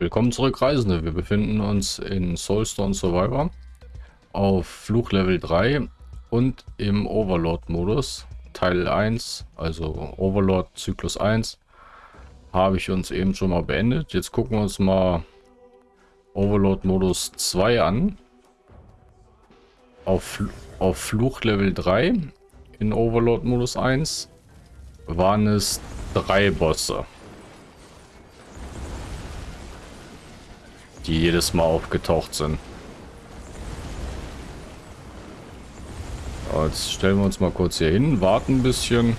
Willkommen zurück, Reisende. Wir befinden uns in Soulstone Survivor auf Fluchlevel 3 und im Overlord-Modus. Teil 1, also Overlord Zyklus 1, habe ich uns eben schon mal beendet. Jetzt gucken wir uns mal Overlord-Modus 2 an. Auf, auf Fluchlevel 3 in Overlord-Modus 1 waren es drei Bosse. Die jedes Mal aufgetaucht sind. Jetzt stellen wir uns mal kurz hier hin, warten ein bisschen.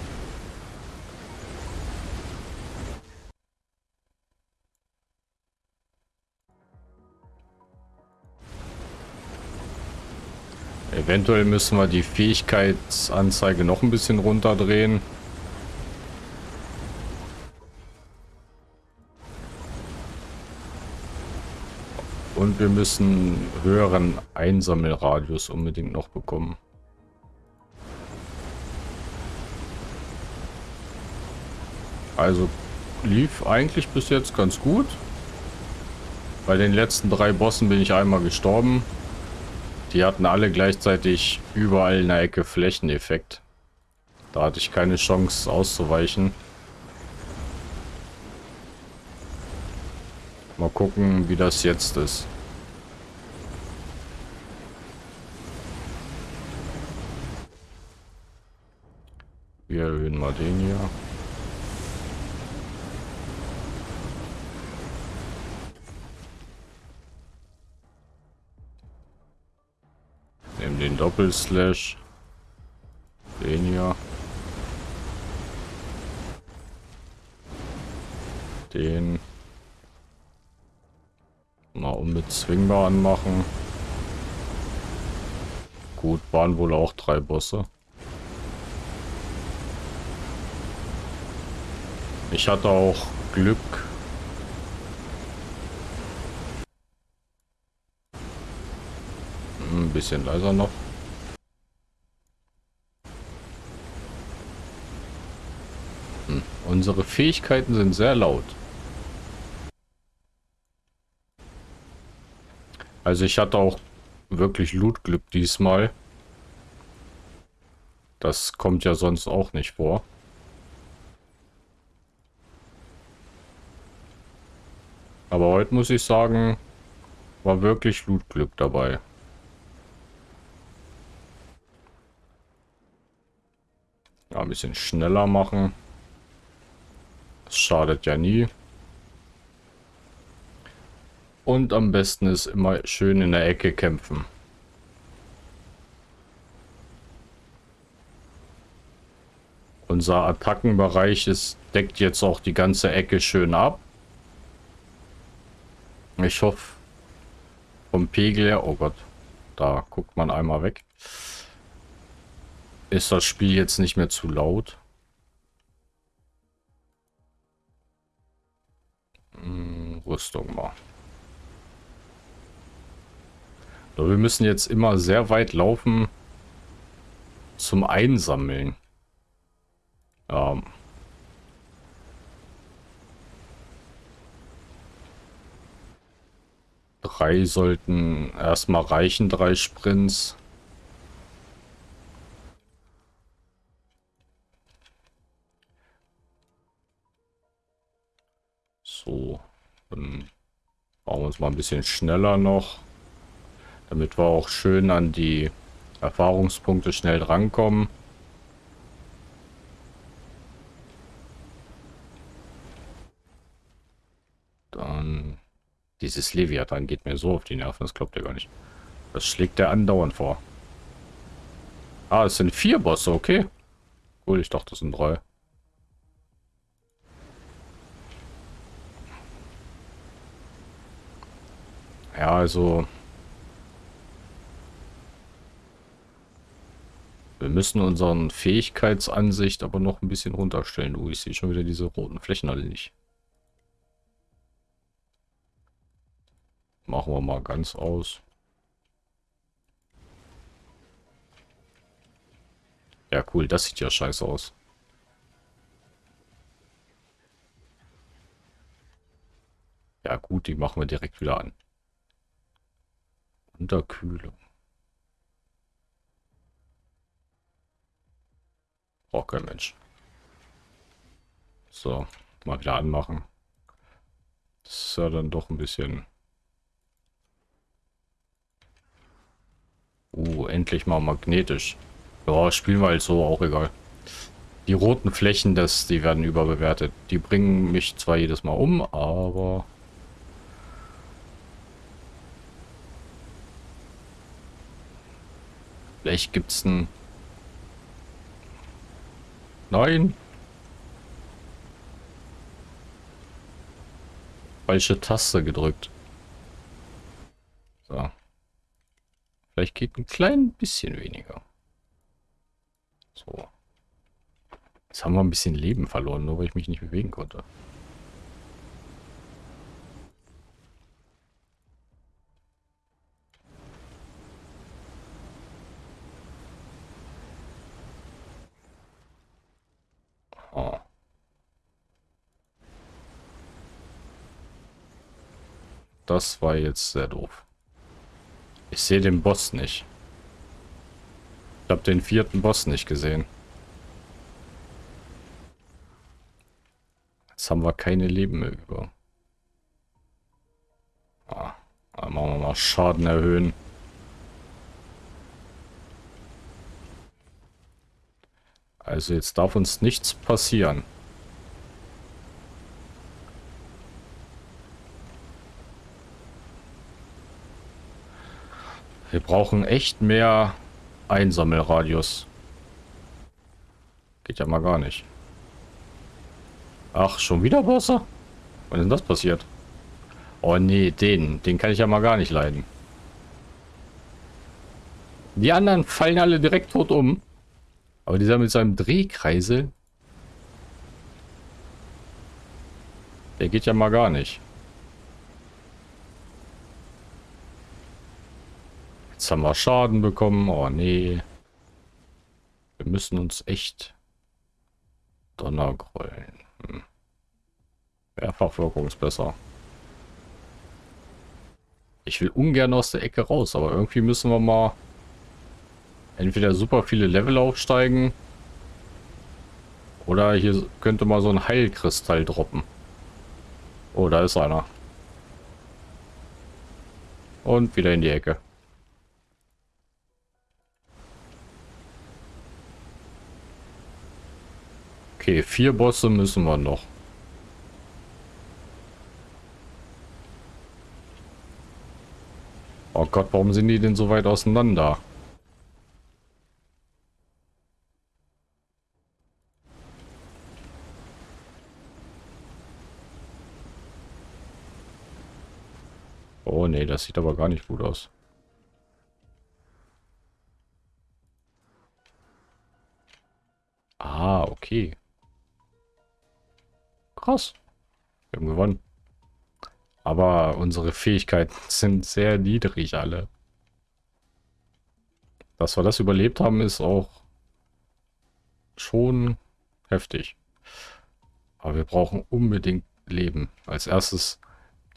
Eventuell müssen wir die Fähigkeitsanzeige noch ein bisschen runterdrehen. Und wir müssen höheren Einsammelradius unbedingt noch bekommen. Also lief eigentlich bis jetzt ganz gut. Bei den letzten drei Bossen bin ich einmal gestorben. Die hatten alle gleichzeitig überall in der Ecke Flächeneffekt. Da hatte ich keine Chance auszuweichen. Mal gucken, wie das jetzt ist. Wir erhöhen mal den hier. Nehmen den Doppelslash. Den hier. Den. Mal unbezwingbar anmachen. Gut, waren wohl auch drei Bosse. Ich hatte auch Glück. Hm, ein bisschen leiser noch. Hm, unsere Fähigkeiten sind sehr laut. Also ich hatte auch wirklich Lootglück diesmal. Das kommt ja sonst auch nicht vor. Aber heute muss ich sagen, war wirklich Lootglück dabei. Ja, ein bisschen schneller machen. Das schadet ja nie. Und am besten ist immer schön in der Ecke kämpfen. Unser Attackenbereich ist, deckt jetzt auch die ganze Ecke schön ab. Ich hoffe, vom Pegel her, oh Gott, da guckt man einmal weg. Ist das Spiel jetzt nicht mehr zu laut? Hm, Rüstung mal. So, wir müssen jetzt immer sehr weit laufen zum Einsammeln. Ähm. Drei sollten erstmal reichen, drei Sprints. So, dann bauen wir uns mal ein bisschen schneller noch, damit wir auch schön an die Erfahrungspunkte schnell drankommen. Dieses Leviathan geht mir so auf die Nerven, das glaubt ihr gar nicht. Das schlägt der andauernd vor. Ah, es sind vier Bosse, okay. Cool, ich dachte, das sind drei. Ja, also... Wir müssen unseren Fähigkeitsansicht aber noch ein bisschen runterstellen. Oh, ich sehe schon wieder diese roten Flächen alle nicht. Machen wir mal ganz aus. Ja, cool. Das sieht ja scheiße aus. Ja, gut. die machen wir direkt wieder an. Unterkühlung. Braucht kein Mensch. So, mal wieder anmachen. Das ist ja dann doch ein bisschen... Uh, endlich mal magnetisch. Ja, spielen wir halt so, auch egal. Die roten Flächen, das, die werden überbewertet. Die bringen mich zwar jedes Mal um, aber... Vielleicht gibt's ein... Nein! Falsche Taste gedrückt. So. Vielleicht geht ein klein bisschen weniger. So. Jetzt haben wir ein bisschen Leben verloren, nur weil ich mich nicht bewegen konnte. Oh. Das war jetzt sehr doof. Ich sehe den Boss nicht. Ich habe den vierten Boss nicht gesehen. Jetzt haben wir keine Leben mehr über. Ah, dann machen wir mal Schaden erhöhen. Also jetzt darf uns nichts passieren. Wir brauchen echt mehr Einsammelradius. Geht ja mal gar nicht. Ach, schon wieder Bosse? Wann ist denn das passiert? Oh nee, den. Den kann ich ja mal gar nicht leiden. Die anderen fallen alle direkt tot um. Aber dieser mit seinem Drehkreisel... Der geht ja mal gar nicht. Haben wir Schaden bekommen. Oh nee. Wir müssen uns echt Donnergrollen. Hm. Mehrfachwirkung ist besser. Ich will ungern aus der Ecke raus, aber irgendwie müssen wir mal entweder super viele Level aufsteigen oder hier könnte mal so ein Heilkristall droppen. Oh, da ist einer. Und wieder in die Ecke. Okay, vier Bosse müssen wir noch. Oh Gott, warum sind die denn so weit auseinander? Oh nee, das sieht aber gar nicht gut aus. Ah, okay. Krass. Wir haben gewonnen. Aber unsere Fähigkeiten sind sehr niedrig alle. Dass wir das überlebt haben, ist auch schon heftig. Aber wir brauchen unbedingt Leben. Als erstes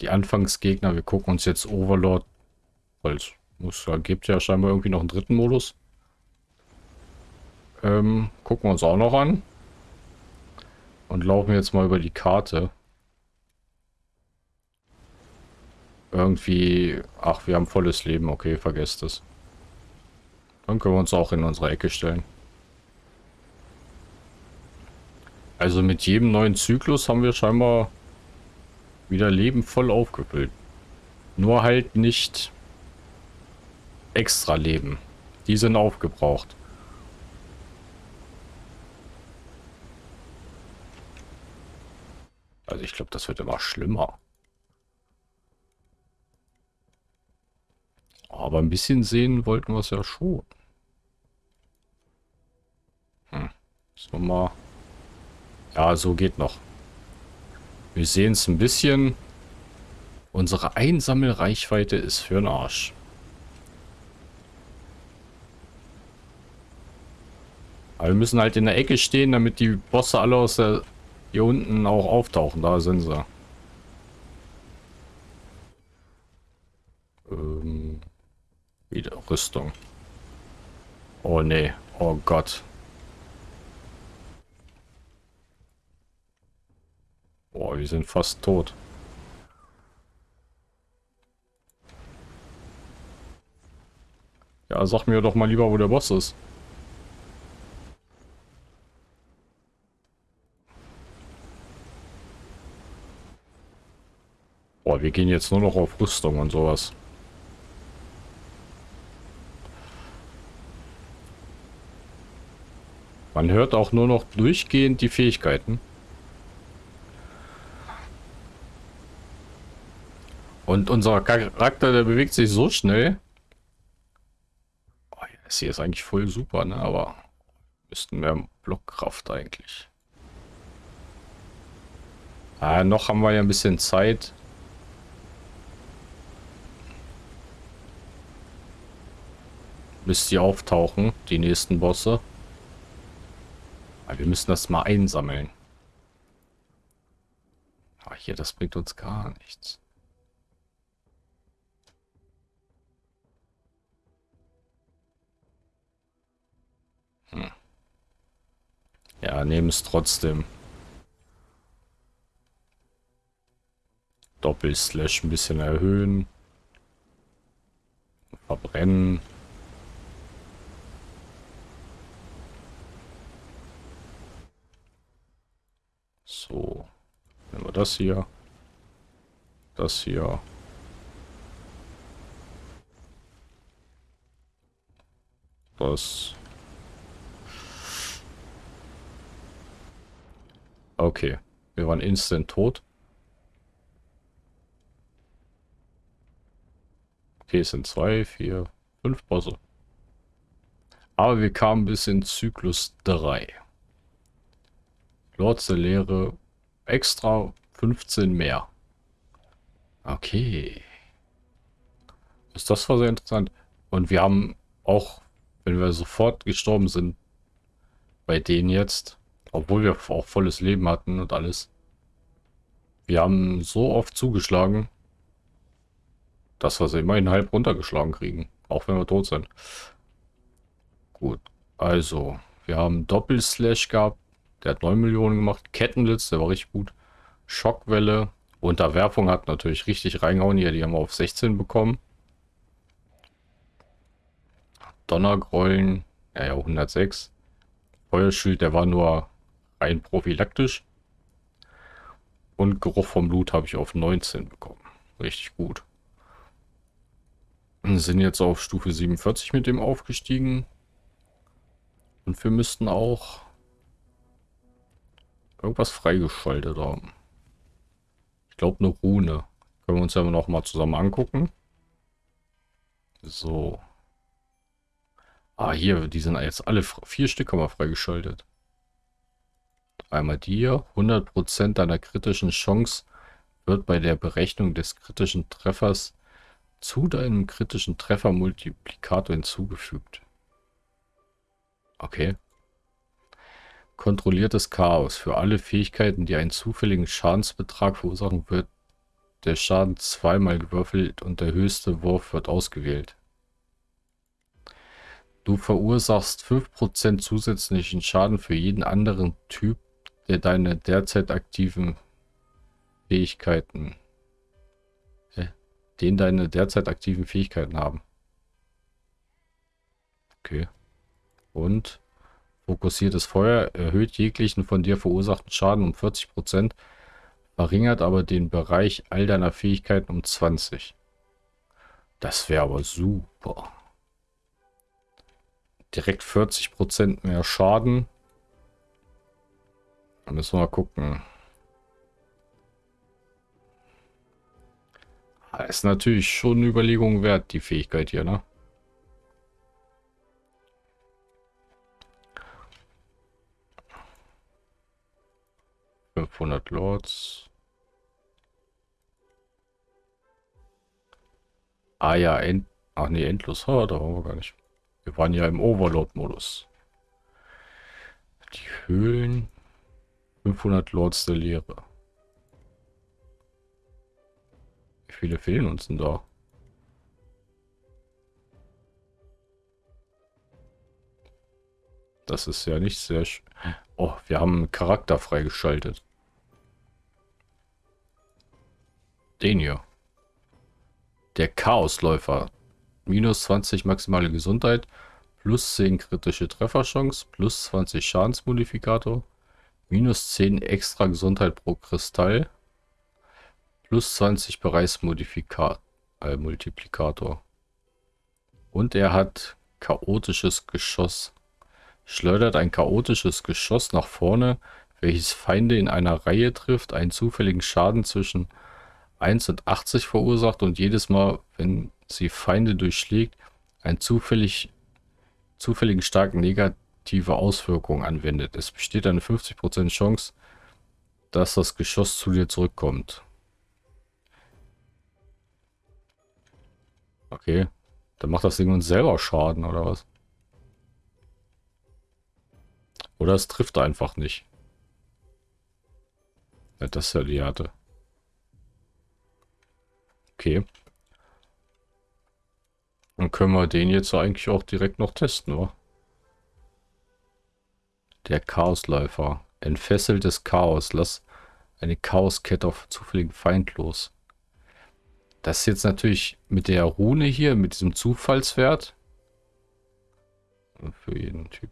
die Anfangsgegner. Wir gucken uns jetzt Overlord, weil es muss, gibt ja scheinbar irgendwie noch einen dritten Modus. Ähm, gucken wir uns auch noch an. Und laufen jetzt mal über die Karte. Irgendwie... Ach, wir haben volles Leben. Okay, vergesst es. Dann können wir uns auch in unsere Ecke stellen. Also mit jedem neuen Zyklus haben wir scheinbar wieder Leben voll aufgefüllt. Nur halt nicht extra Leben. Die sind aufgebraucht. Also ich glaube, das wird immer schlimmer. Aber ein bisschen sehen wollten wir es ja schon. Hm. wir mal... Ja, so geht noch. Wir sehen es ein bisschen. Unsere Einsammelreichweite ist für den Arsch. Aber wir müssen halt in der Ecke stehen, damit die Bosse alle aus der hier unten auch auftauchen, da sind sie. Ähm, wieder Rüstung. Oh ne. oh Gott. Boah, wir sind fast tot. Ja, sag mir doch mal lieber, wo der Boss ist. Boah, wir gehen jetzt nur noch auf Rüstung und sowas. Man hört auch nur noch durchgehend die Fähigkeiten. Und unser Charakter, der bewegt sich so schnell. Oh, das hier ist eigentlich voll super, ne? Aber müssten mehr Blockkraft eigentlich. Ah, noch haben wir ja ein bisschen Zeit. Bis die auftauchen, die nächsten Bosse. Aber wir müssen das mal einsammeln. Ah, hier, das bringt uns gar nichts. Hm. Ja, nehmen es trotzdem. Doppelslash ein bisschen erhöhen. Verbrennen. So. Nehmen wir das hier. Das hier. Das. Okay. Wir waren instant tot. Okay, es sind zwei, vier, fünf Bosse. Aber wir kamen bis in Zyklus 3. Lords der Lehre extra 15 mehr. Okay. Ist das war sehr interessant. Und wir haben auch, wenn wir sofort gestorben sind, bei denen jetzt, obwohl wir auch volles Leben hatten und alles, wir haben so oft zugeschlagen, dass wir sie immerhin halb runtergeschlagen kriegen. Auch wenn wir tot sind. Gut, also, wir haben Doppelslash gehabt, der hat 9 Millionen gemacht. Kettenblitz, der war richtig gut. Schockwelle. Unterwerfung hat natürlich richtig reingehauen. Hier, die haben wir auf 16 bekommen. Donnergrollen. Ja, ja, 106. Feuerschild, der war nur rein prophylaktisch. Und Geruch vom Blut habe ich auf 19 bekommen. Richtig gut. Sind jetzt auf Stufe 47 mit dem aufgestiegen. Und wir müssten auch irgendwas freigeschaltet haben. Ich glaube eine Rune. Können wir uns ja noch mal zusammen angucken. So. Ah, hier, die sind jetzt alle vier Stück haben wir freigeschaltet. Einmal die hier. 100% deiner kritischen Chance wird bei der Berechnung des kritischen Treffers zu deinem kritischen Treffermultiplikator hinzugefügt. Okay. Kontrolliertes Chaos. Für alle Fähigkeiten, die einen zufälligen Schadensbetrag verursachen, wird der Schaden zweimal gewürfelt und der höchste Wurf wird ausgewählt. Du verursachst 5% zusätzlichen Schaden für jeden anderen Typ, der deine derzeit aktiven Fähigkeiten, äh, den deine derzeit aktiven Fähigkeiten haben. Okay. Und Fokussiertes Feuer erhöht jeglichen von dir verursachten Schaden um 40%, verringert aber den Bereich all deiner Fähigkeiten um 20. Das wäre aber super. Direkt 40% mehr Schaden. Da müssen wir mal gucken. Ah, ist natürlich schon eine Überlegung wert, die Fähigkeit hier, ne? 500 Lords. Ah ja, end ach nee, endlos. Ah, da waren wir gar nicht. Wir waren ja im Overlord-Modus. Die Höhlen. 500 Lords der Leere. Wie viele fehlen uns denn da? Das ist ja nicht sehr... Sch Oh, wir haben einen Charakter freigeschaltet. Den hier. Der Chaosläufer. Minus 20 maximale Gesundheit, plus 10 kritische Trefferchance, plus 20 Schadensmodifikator, minus 10 extra Gesundheit pro Kristall, plus 20 Bereichsmodifikator, äh. Und er hat chaotisches Geschoss. Schleudert ein chaotisches Geschoss nach vorne, welches Feinde in einer Reihe trifft, einen zufälligen Schaden zwischen 1 und 80 verursacht und jedes Mal, wenn sie Feinde durchschlägt, einen zufällig, zufälligen starken negative Auswirkungen anwendet. Es besteht eine 50% Chance, dass das Geschoss zu dir zurückkommt. Okay, dann macht das Ding uns selber Schaden, oder was? Oder es trifft einfach nicht. Ja, das ist ja die Härte. Okay. Dann können wir den jetzt eigentlich auch direkt noch testen, oder? Der Chaosläufer. Entfesseltes Chaos. Lass eine Chaoskette auf zufälligen Feind los. Das ist jetzt natürlich mit der Rune hier, mit diesem Zufallswert. Für jeden Typ.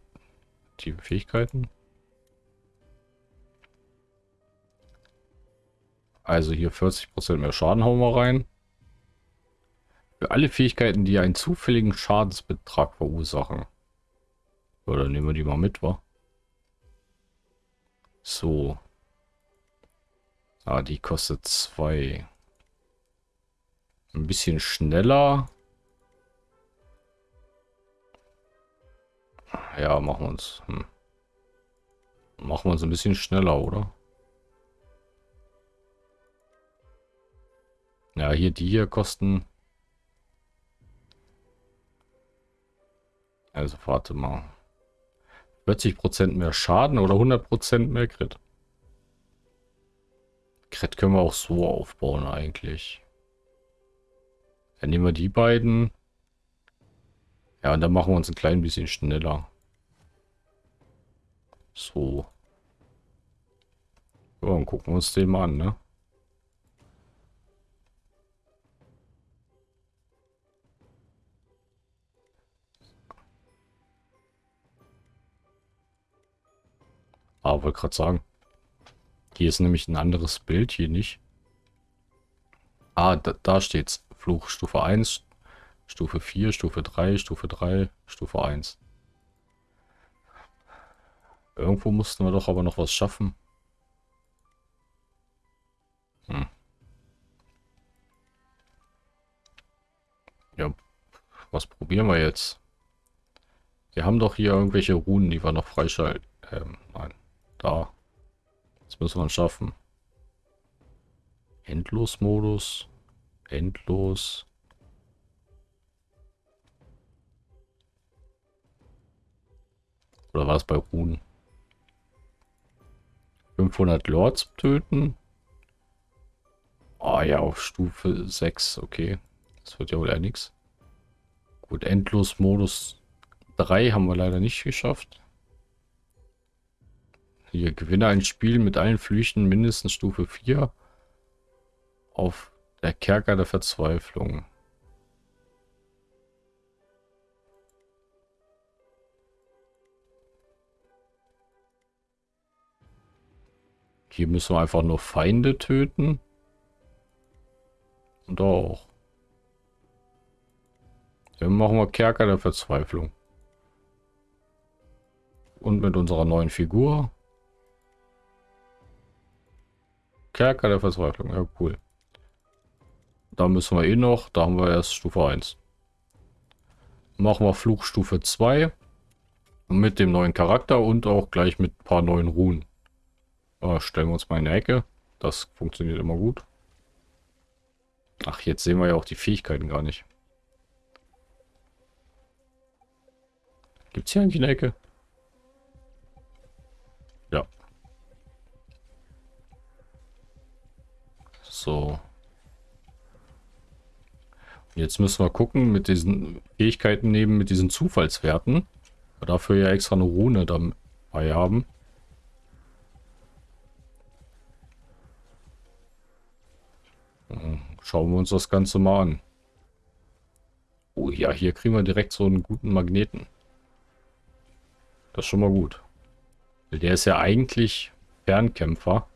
Die Fähigkeiten. Also hier 40% mehr Schaden hauen wir rein. Für alle Fähigkeiten, die einen zufälligen Schadensbetrag verursachen. Oder nehmen wir die mal mit, wa? So. Ah, die kostet 2. Ein bisschen schneller. Ja, machen wir uns. Hm. Machen wir uns ein bisschen schneller, oder? Ja, hier die hier kosten Also warte mal. 40% mehr Schaden oder 100% mehr Crit? Crit können wir auch so aufbauen eigentlich. Dann nehmen wir die beiden. Ja, und dann machen wir uns ein klein bisschen schneller. So. Ja, und gucken wir uns den mal an, ne? Aber wollte gerade sagen. Hier ist nämlich ein anderes Bild, hier nicht. Ah, da, da steht's. Fluch Stufe 1, Stufe 4, Stufe 3, Stufe 3, Stufe 1. Irgendwo mussten wir doch aber noch was schaffen. Hm. Ja, was probieren wir jetzt? Wir haben doch hier irgendwelche Runen, die wir noch freischalten. Ähm, nein. Da. Das müssen wir schaffen. Endlos-Modus. Endlos. Oder war es bei Ruhen? 500 Lords töten. Ah oh, ja, auf Stufe 6. Okay. Das wird ja wohl eher nichts. Gut, Endlos-Modus 3 haben wir leider nicht geschafft. Hier, gewinne ein Spiel mit allen Flüchten mindestens Stufe 4 auf der Kerker der Verzweiflung. Hier müssen wir einfach nur Feinde töten. Und auch. Dann machen wir Kerker der Verzweiflung. Und mit unserer neuen Figur Kerker der Verzweiflung. Ja, cool. Da müssen wir eh noch. Da haben wir erst Stufe 1. Machen wir Fluchstufe 2. Mit dem neuen Charakter und auch gleich mit ein paar neuen Ruhen. Äh, stellen wir uns mal in die Ecke. Das funktioniert immer gut. Ach, jetzt sehen wir ja auch die Fähigkeiten gar nicht. Gibt es hier eigentlich eine Ecke? So. Jetzt müssen wir gucken mit diesen Fähigkeiten neben mit diesen Zufallswerten. dafür ja extra eine Rune dabei haben. Schauen wir uns das Ganze mal an. Oh ja, hier kriegen wir direkt so einen guten Magneten. Das ist schon mal gut. Der ist ja eigentlich Fernkämpfer.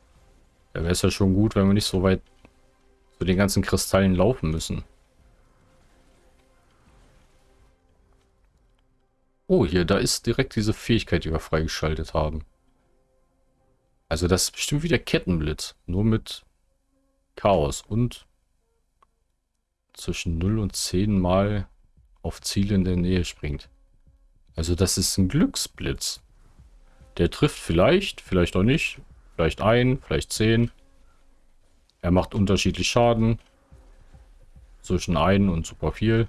Da wäre es ja schon gut, wenn wir nicht so weit zu den ganzen Kristallen laufen müssen. Oh, hier, da ist direkt diese Fähigkeit, die wir freigeschaltet haben. Also das ist bestimmt wieder Kettenblitz. Nur mit Chaos und zwischen 0 und 10 Mal auf Ziele in der Nähe springt. Also das ist ein Glücksblitz. Der trifft vielleicht, vielleicht auch nicht. Vielleicht ein, vielleicht 10. Er macht unterschiedlich Schaden. Zwischen 1 und super viel.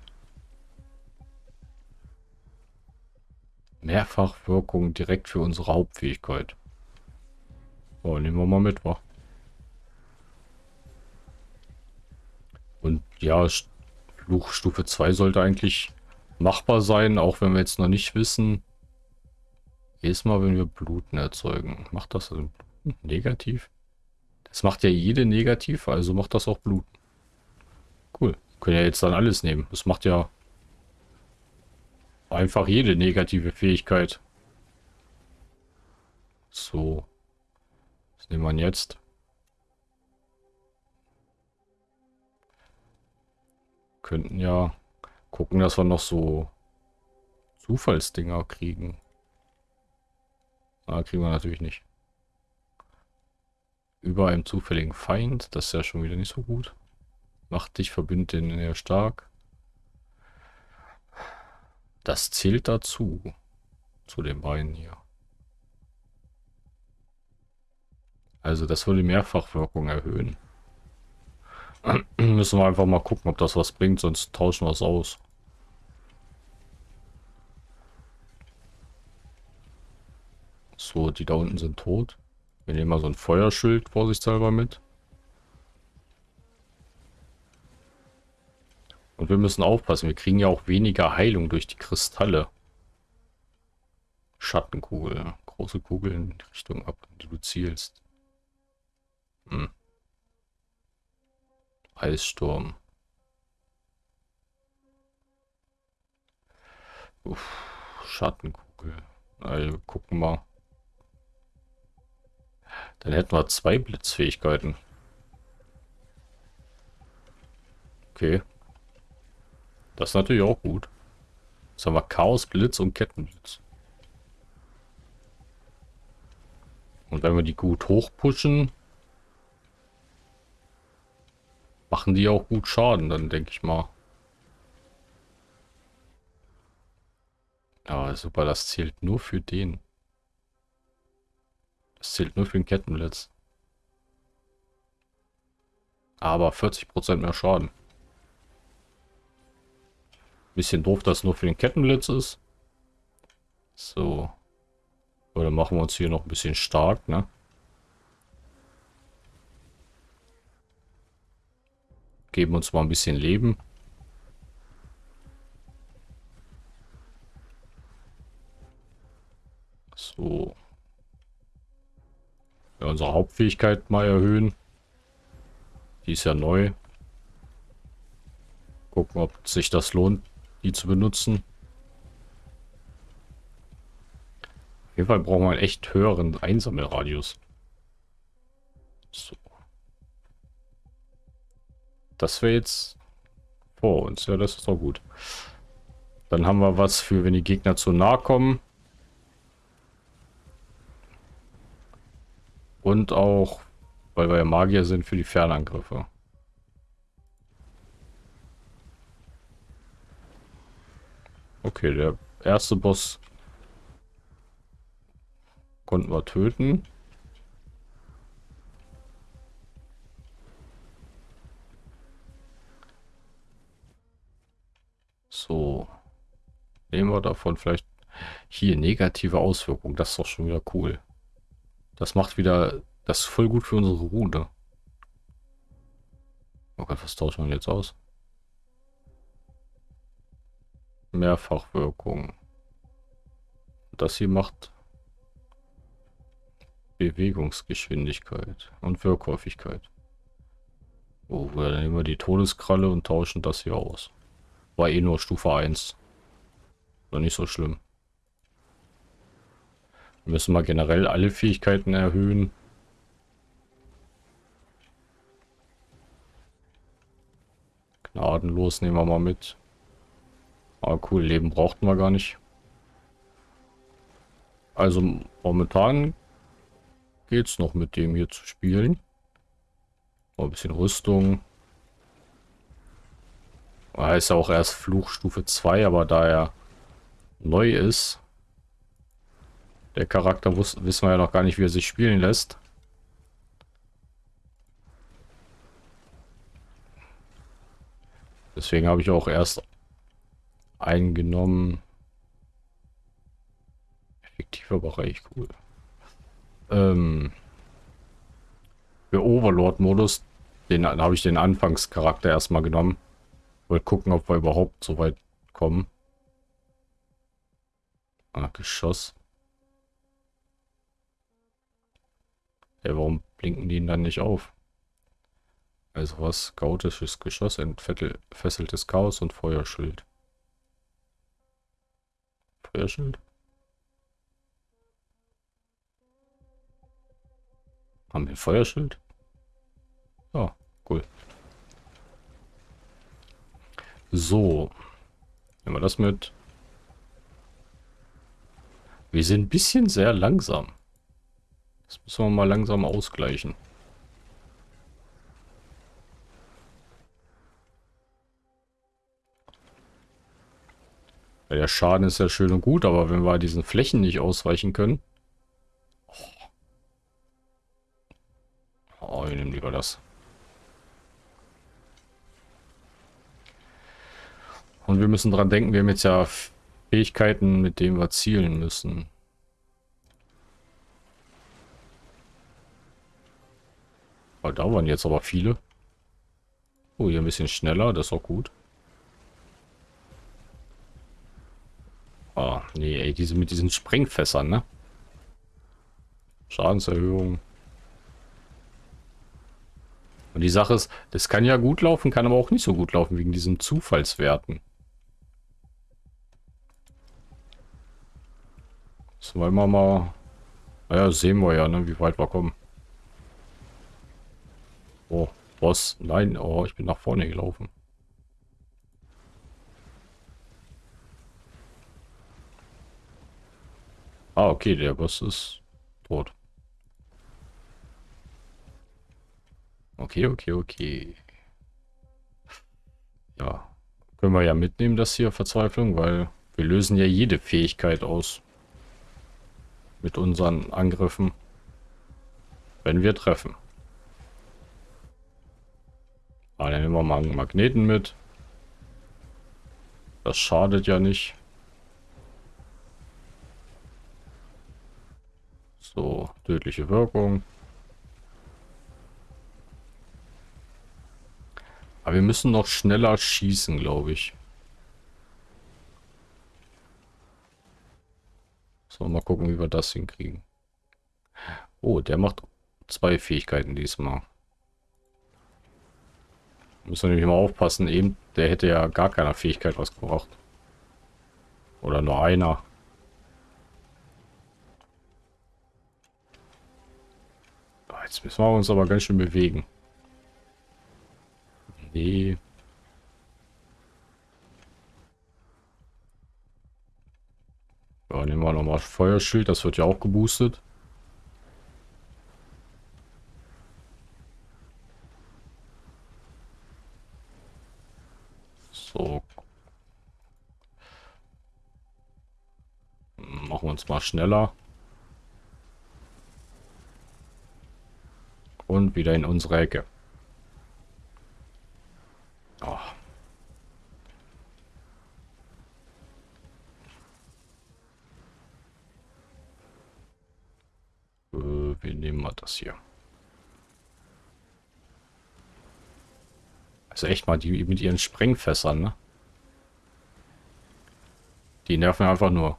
Mehrfachwirkung direkt für unsere Hauptfähigkeit. Oh, nehmen wir mal mit, wa? Und ja, Fluchstufe 2 sollte eigentlich machbar sein, auch wenn wir jetzt noch nicht wissen. Jedes Mal, wenn wir Bluten erzeugen. Macht das also negativ? Das macht ja jede negativ, also macht das auch Bluten. Cool. Können ja jetzt dann alles nehmen. Das macht ja einfach jede negative Fähigkeit. So. Was nehmen wir jetzt? Könnten ja gucken, dass wir noch so Zufallsdinger kriegen. Ah, kriegen wir natürlich nicht. Über einem zufälligen Feind, das ist ja schon wieder nicht so gut. Macht dich Verbündeten eher stark. Das zählt dazu. Zu den beiden hier. Also das würde Mehrfachwirkung erhöhen. Müssen wir einfach mal gucken, ob das was bringt, sonst tauschen wir es aus. So, die da unten sind tot. Wir nehmen mal so ein Feuerschild vorsichtshalber mit. Und wir müssen aufpassen, wir kriegen ja auch weniger Heilung durch die Kristalle. Schattenkugel. Große Kugel in die Richtung ab, die du zielst. Hm. Eissturm. Uff, Schattenkugel. Also, gucken mal. Dann hätten wir zwei Blitzfähigkeiten. Okay. Das ist natürlich auch gut. Jetzt haben wir Chaos, Blitz und Kettenblitz. Und wenn wir die gut hochpushen, machen die auch gut Schaden, dann denke ich mal. Ja, super, das zählt nur für den. Das zählt nur für den Kettenblitz. Aber 40% mehr Schaden. Bisschen doof, dass es nur für den Kettenblitz ist. So. Oder machen wir uns hier noch ein bisschen stark, ne? Geben uns mal ein bisschen Leben. So. Ja, unsere Hauptfähigkeit mal erhöhen. Die ist ja neu. Gucken, ob sich das lohnt, die zu benutzen. Auf jeden Fall brauchen wir einen echt höheren Einsammelradius. So. Das wäre jetzt vor uns. Ja, das ist doch gut. Dann haben wir was für, wenn die Gegner zu nah kommen. Und auch, weil wir ja Magier sind, für die Fernangriffe. Okay, der erste Boss konnten wir töten. So. Nehmen wir davon vielleicht hier negative Auswirkungen. Das ist doch schon wieder cool. Das macht wieder, das ist voll gut für unsere Rune. Oh Gott, was tauscht man jetzt aus? Mehrfachwirkung. Das hier macht Bewegungsgeschwindigkeit und Wirkhäufigkeit. Oh, dann nehmen wir die Todeskralle und tauschen das hier aus. War eh nur Stufe 1. War nicht so schlimm. Wir müssen mal generell alle Fähigkeiten erhöhen. Gnadenlos nehmen wir mal mit. Ah, cool, Leben brauchten wir gar nicht. Also momentan geht es noch mit dem hier zu spielen. Oh, ein bisschen Rüstung. Er ist ja auch erst Fluchstufe 2, aber da er neu ist, der Charakter wissen wir ja noch gar nicht, wie er sich spielen lässt. Deswegen habe ich auch erst eingenommen. Effektiver Bereich, cool. Ähm, für Overlord-Modus, den habe ich den Anfangscharakter erstmal genommen. Wollte gucken, ob wir überhaupt so weit kommen. Ah, Geschoss. Ja, warum blinken die dann nicht auf? Also was? Gautisches Geschoss, entfesseltes Chaos und Feuerschild. Feuerschild? Haben wir Feuerschild? Oh, cool. So. Nehmen wir das mit. Wir sind ein bisschen sehr langsam. Das müssen wir mal langsam ausgleichen. Der Schaden ist ja schön und gut, aber wenn wir diesen Flächen nicht ausweichen können... Oh, ich nehme lieber das. Und wir müssen dran denken, wir haben jetzt ja Fähigkeiten, mit denen wir zielen müssen. Oh, da waren jetzt aber viele. Oh, hier ein bisschen schneller, das ist auch gut. Ah, nee, ey, diese mit diesen Sprengfässern, ne? Schadenserhöhung. Und die Sache ist, das kann ja gut laufen, kann aber auch nicht so gut laufen, wegen diesen Zufallswerten. Wir mal... Naja, sehen wir ja, ne, wie weit wir kommen. Oh, Boss. Nein, oh, ich bin nach vorne gelaufen. Ah, okay, der Boss ist tot. Okay, okay, okay. Ja, können wir ja mitnehmen, das hier Verzweiflung, weil wir lösen ja jede Fähigkeit aus. Mit unseren Angriffen. Wenn wir treffen. Ah, dann nehmen wir mal einen Magneten mit. Das schadet ja nicht. So, tödliche Wirkung. Aber wir müssen noch schneller schießen, glaube ich. So, mal gucken, wie wir das hinkriegen. Oh, der macht zwei Fähigkeiten diesmal. Müssen wir nämlich mal aufpassen. Eben, der hätte ja gar keiner Fähigkeit was gebracht. Oder nur einer. Jetzt müssen wir uns aber ganz schön bewegen. Nee. Ja, nehmen wir nochmal Feuerschild. Das wird ja auch geboostet. So. Machen wir uns mal schneller. Und wieder in unsere Ecke. Oh. wir nehmen mal das hier. Also echt mal, die mit ihren Sprengfässern, ne? Die nerven einfach nur.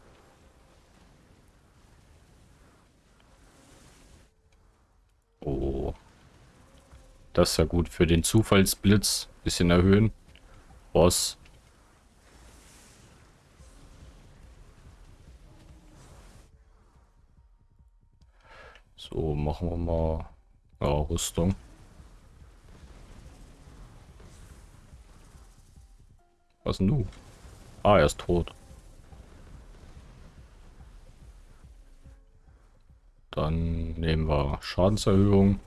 Oh. Das ist ja gut für den Zufallsblitz. Bisschen erhöhen. Boss. So, machen wir mal ja, Rüstung. Was nun? Ah, er ist tot. Dann nehmen wir Schadenserhöhung.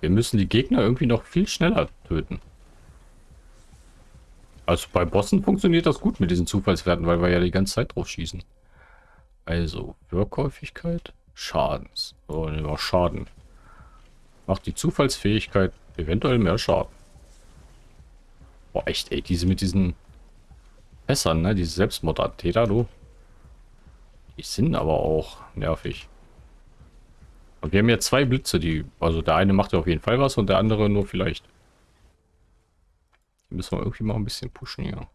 Wir müssen die Gegner irgendwie noch viel schneller töten. Also bei Bossen funktioniert das gut mit diesen Zufallswerten, weil wir ja die ganze Zeit drauf schießen. Also, Wirkhäufigkeit, Schadens. So, nehmen wir Schaden. Macht die Zufallsfähigkeit eventuell mehr Schaden. Boah, echt, ey, diese mit diesen Fässern, ne? Diese Selbstmordattäter, du. Die sind aber auch nervig. Und wir haben ja zwei Blitze, die... Also der eine macht ja auf jeden Fall was und der andere nur vielleicht. Die müssen wir irgendwie mal ein bisschen pushen hier.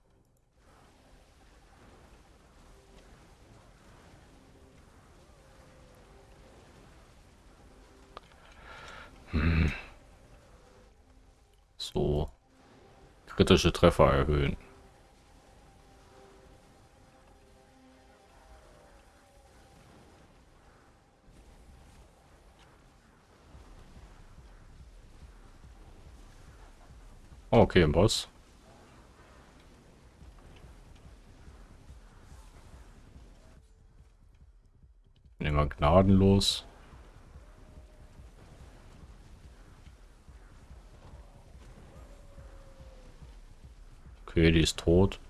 Hm. So. Kritische Treffer erhöhen. Okay, ein Boss. Wir gnadenlos. Okay, die ist tot.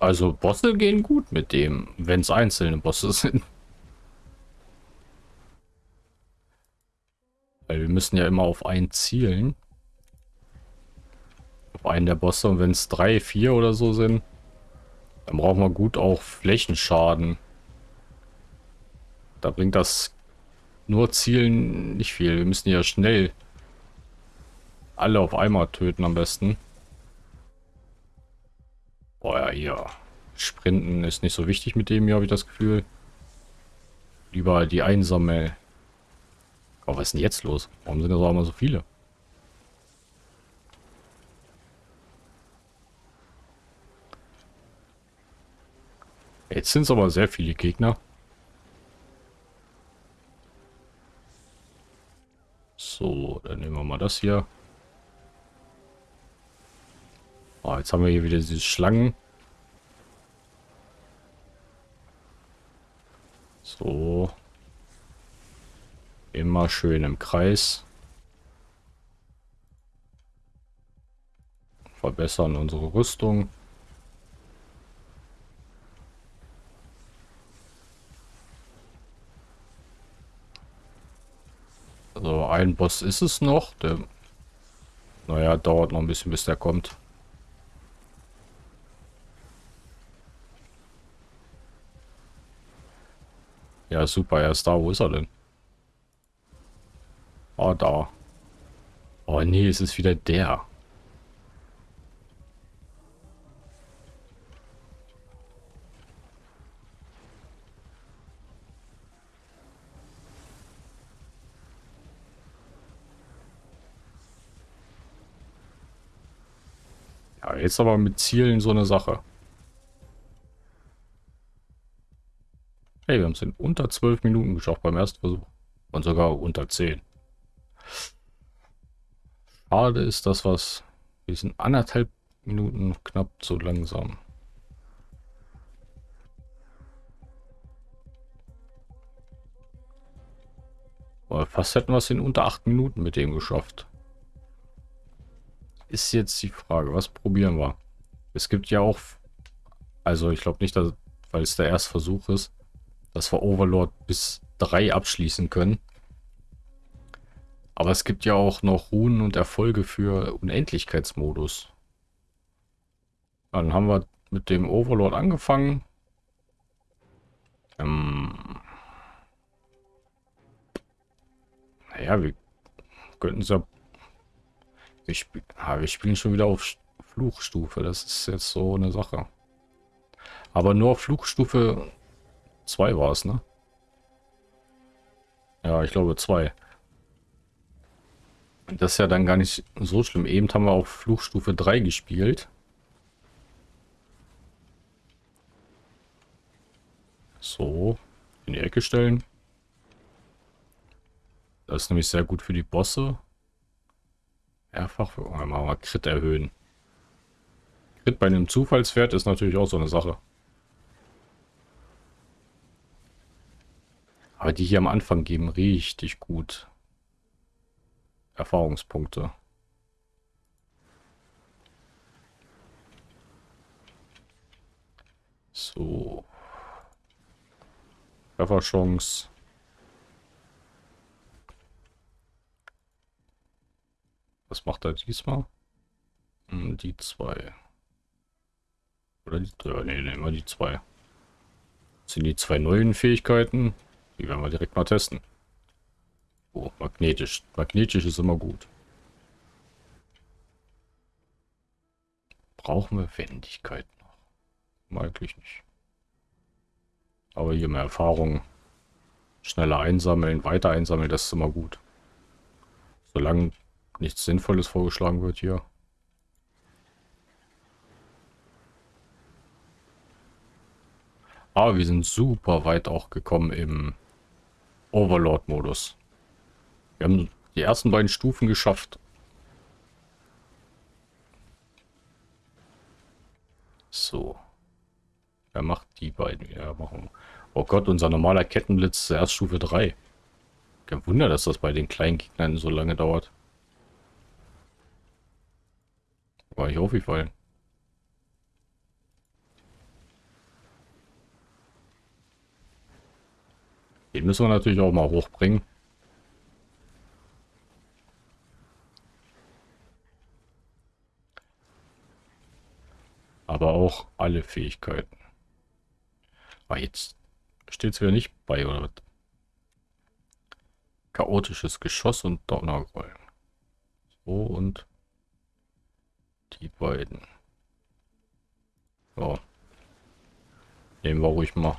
Also Bosse gehen gut mit dem, wenn es einzelne Bosse sind. Weil wir müssen ja immer auf einen zielen einen der Bosse. Und wenn es drei, vier oder so sind, dann brauchen wir gut auch Flächenschaden. Da bringt das nur Zielen nicht viel. Wir müssen ja schnell alle auf einmal töten am besten. Boah, ja, hier. Sprinten ist nicht so wichtig mit dem hier, habe ich das Gefühl. Lieber die einsame. Oh, was ist denn jetzt los? Warum sind das auch immer so viele? Jetzt sind es aber sehr viele Gegner. So, dann nehmen wir mal das hier. Oh, jetzt haben wir hier wieder diese Schlangen. So. Immer schön im Kreis. Verbessern unsere Rüstung. Also ein Boss ist es noch. Der, naja, dauert noch ein bisschen, bis der kommt. Ja, super, er ist da. Wo ist er denn? Oh, da. Oh nee, es ist wieder der. Jetzt aber mit Zielen so eine Sache. Hey, wir haben es in unter 12 Minuten geschafft beim ersten Versuch. Und sogar unter 10. Schade ist das, was... Wir sind anderthalb Minuten knapp so langsam. Fast hätten wir es in unter 8 Minuten mit dem geschafft ist jetzt die Frage, was probieren wir? Es gibt ja auch, also ich glaube nicht, dass, weil es der erste Versuch ist, dass wir Overlord bis drei abschließen können. Aber es gibt ja auch noch Runen und Erfolge für Unendlichkeitsmodus. Dann haben wir mit dem Overlord angefangen. Ähm naja, wir könnten es ja wir, spiel, ah, wir spielen schon wieder auf Fluchstufe. Das ist jetzt so eine Sache. Aber nur auf Fluchstufe 2 war es, ne? Ja, ich glaube zwei. Das ist ja dann gar nicht so schlimm. Eben haben wir auf Fluchstufe 3 gespielt. So, in die Ecke stellen. Das ist nämlich sehr gut für die Bosse. Mehrfach, oh, machen wir Crit erhöhen. Crit bei einem Zufallswert ist natürlich auch so eine Sache. Aber die hier am Anfang geben richtig gut. Erfahrungspunkte. So. Trefferchance. Was macht er diesmal? Hm, die zwei. Oder die drei? Nee, nehmen wir die zwei. Das sind die zwei neuen Fähigkeiten. Die werden wir direkt mal testen. Oh, magnetisch. Magnetisch ist immer gut. Brauchen wir Wendigkeit noch? Eigentlich nicht. Aber hier mehr Erfahrung. Schneller einsammeln, weiter einsammeln, das ist immer gut. Solange nichts Sinnvolles vorgeschlagen wird hier. Aber wir sind super weit auch gekommen im Overlord-Modus. Wir haben die ersten beiden Stufen geschafft. So. Wer macht die beiden? Ja, machen. Oh Gott, unser normaler Kettenblitz ist erst Stufe 3. Kein Wunder, dass das bei den kleinen Gegnern so lange dauert. War ich aufgefallen. Den müssen wir natürlich auch mal hochbringen. Aber auch alle Fähigkeiten. Aber jetzt steht es wieder nicht bei, oder was? Chaotisches Geschoss und Donnerrollen. So und die beiden. So. Nehmen wir ruhig mal.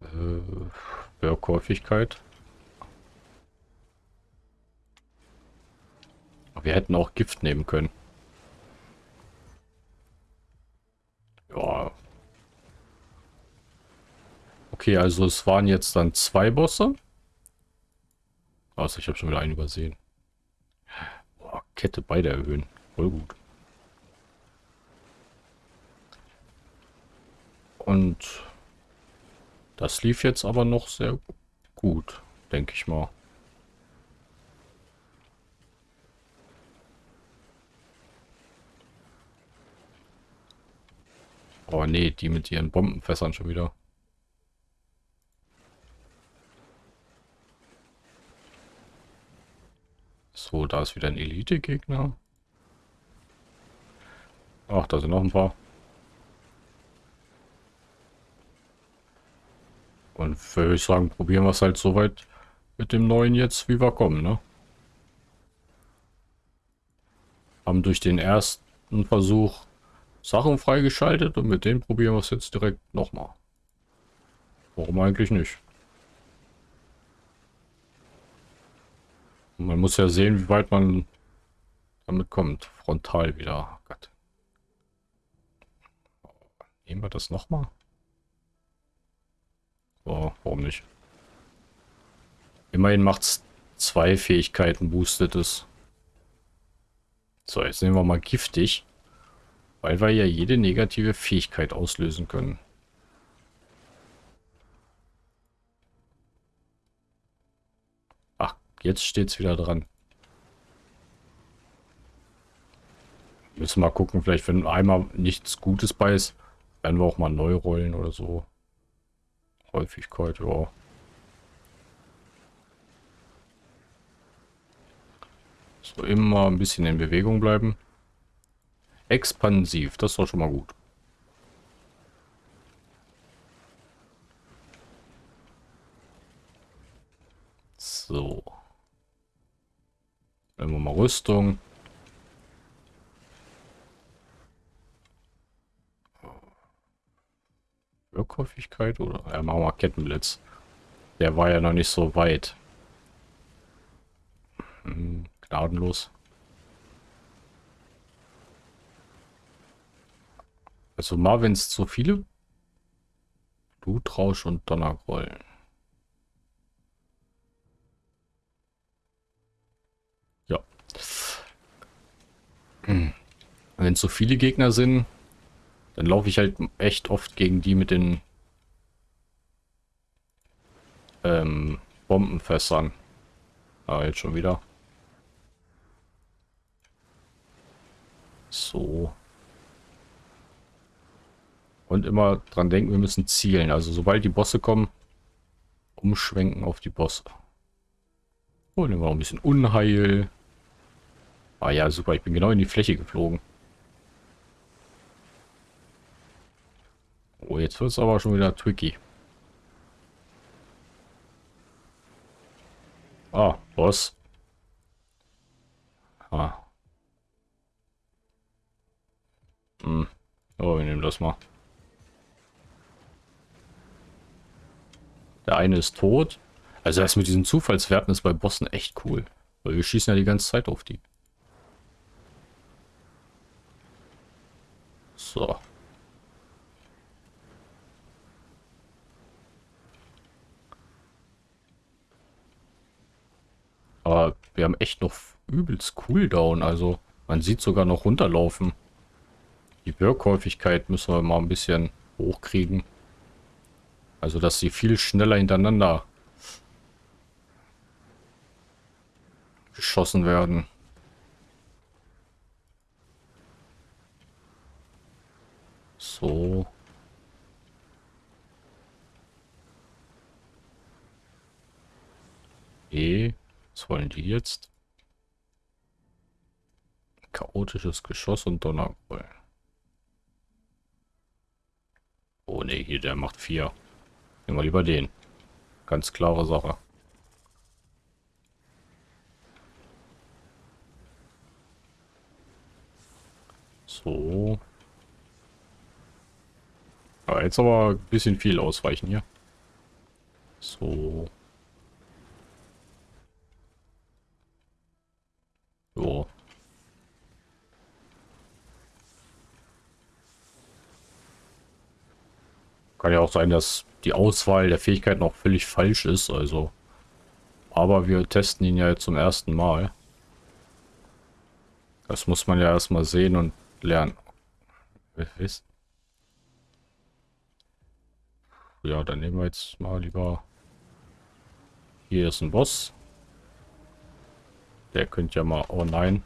Äh, Werkhäufigkeit. Wir hätten auch Gift nehmen können. Ja. Okay, also es waren jetzt dann zwei Bosse. Also ich habe schon wieder einen übersehen. Boah, Kette beide erhöhen. Voll gut. Und das lief jetzt aber noch sehr gut, denke ich mal. Oh nee, die mit ihren Bombenfässern schon wieder. So, da ist wieder ein Elite-Gegner. Ach, da sind noch ein paar. Und würde ich sagen, probieren wir es halt so weit mit dem neuen jetzt, wie wir kommen, ne? Haben durch den ersten Versuch Sachen freigeschaltet und mit denen probieren wir es jetzt direkt nochmal. Warum eigentlich nicht? Man muss ja sehen, wie weit man damit kommt. Frontal wieder. Oh Gott. Nehmen wir das nochmal? So, warum nicht? Immerhin macht es zwei Fähigkeiten, boostet es. So, jetzt nehmen wir mal giftig. Weil wir ja jede negative Fähigkeit auslösen können. Jetzt steht es wieder dran. Müssen mal gucken, vielleicht wenn einmal nichts Gutes bei ist, werden wir auch mal neu rollen oder so. Häufigkeit, ja. So, immer ein bisschen in Bewegung bleiben. Expansiv, das ist doch schon mal gut. So. Nehmen wir mal Rüstung. Wirkhäufigkeit oder? Ja, machen wir Kettenblitz. Der war ja noch nicht so weit. Hm, gnadenlos. Also mal, wenn es zu viele? Blutrausch und Donnergrollen. Wenn es so viele Gegner sind, dann laufe ich halt echt oft gegen die mit den ähm, Bombenfässern. Ah, jetzt schon wieder. So. Und immer dran denken, wir müssen zielen. Also sobald die Bosse kommen, umschwenken auf die Bosse. Oh, nehmen wir noch ein bisschen Unheil. Ah ja, super. Ich bin genau in die Fläche geflogen. Oh, jetzt wird es aber schon wieder tricky. Ah, Boss. Ah. Hm. Oh, wir nehmen das mal. Der eine ist tot. Also das mit diesen Zufallswerten ist bei Bossen echt cool. Weil wir schießen ja die ganze Zeit auf die. So. Aber wir haben echt noch übelst Cooldown. Also man sieht sogar noch runterlaufen. Die Wirkhäufigkeit müssen wir mal ein bisschen hochkriegen. Also, dass sie viel schneller hintereinander geschossen werden. So. E. Was wollen die jetzt? Chaotisches Geschoss und Donnergrollen. Oh ne, hier der macht vier. Nehmen wir lieber den. Ganz klare Sache. So. Jetzt aber ein bisschen viel ausweichen hier. So. So. Kann ja auch sein, dass die Auswahl der Fähigkeiten auch völlig falsch ist, also. Aber wir testen ihn ja jetzt zum ersten Mal. Das muss man ja erstmal sehen und lernen. Was? Ja, dann nehmen wir jetzt mal lieber... Hier ist ein Boss. Der könnte ja mal... Oh nein.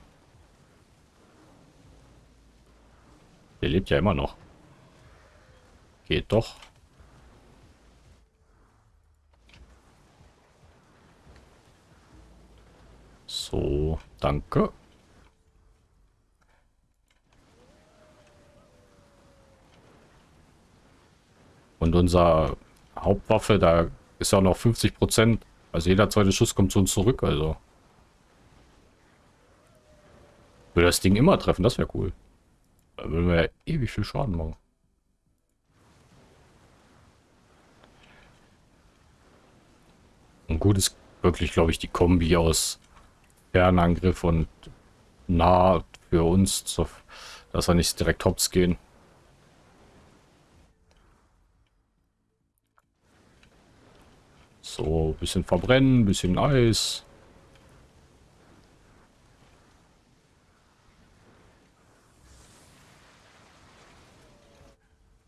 Der lebt ja immer noch. Geht doch. So, danke. Und unser Hauptwaffe, da ist ja noch 50 Prozent. Also jeder zweite Schuss kommt zu uns zurück, also. Würde das Ding immer treffen, das wäre cool. Da würden wir ja ewig viel Schaden machen. Und gut ist wirklich, glaube ich, die Kombi aus Fernangriff und nah für uns, dass wir nicht direkt hops gehen. So, bisschen verbrennen, bisschen Eis.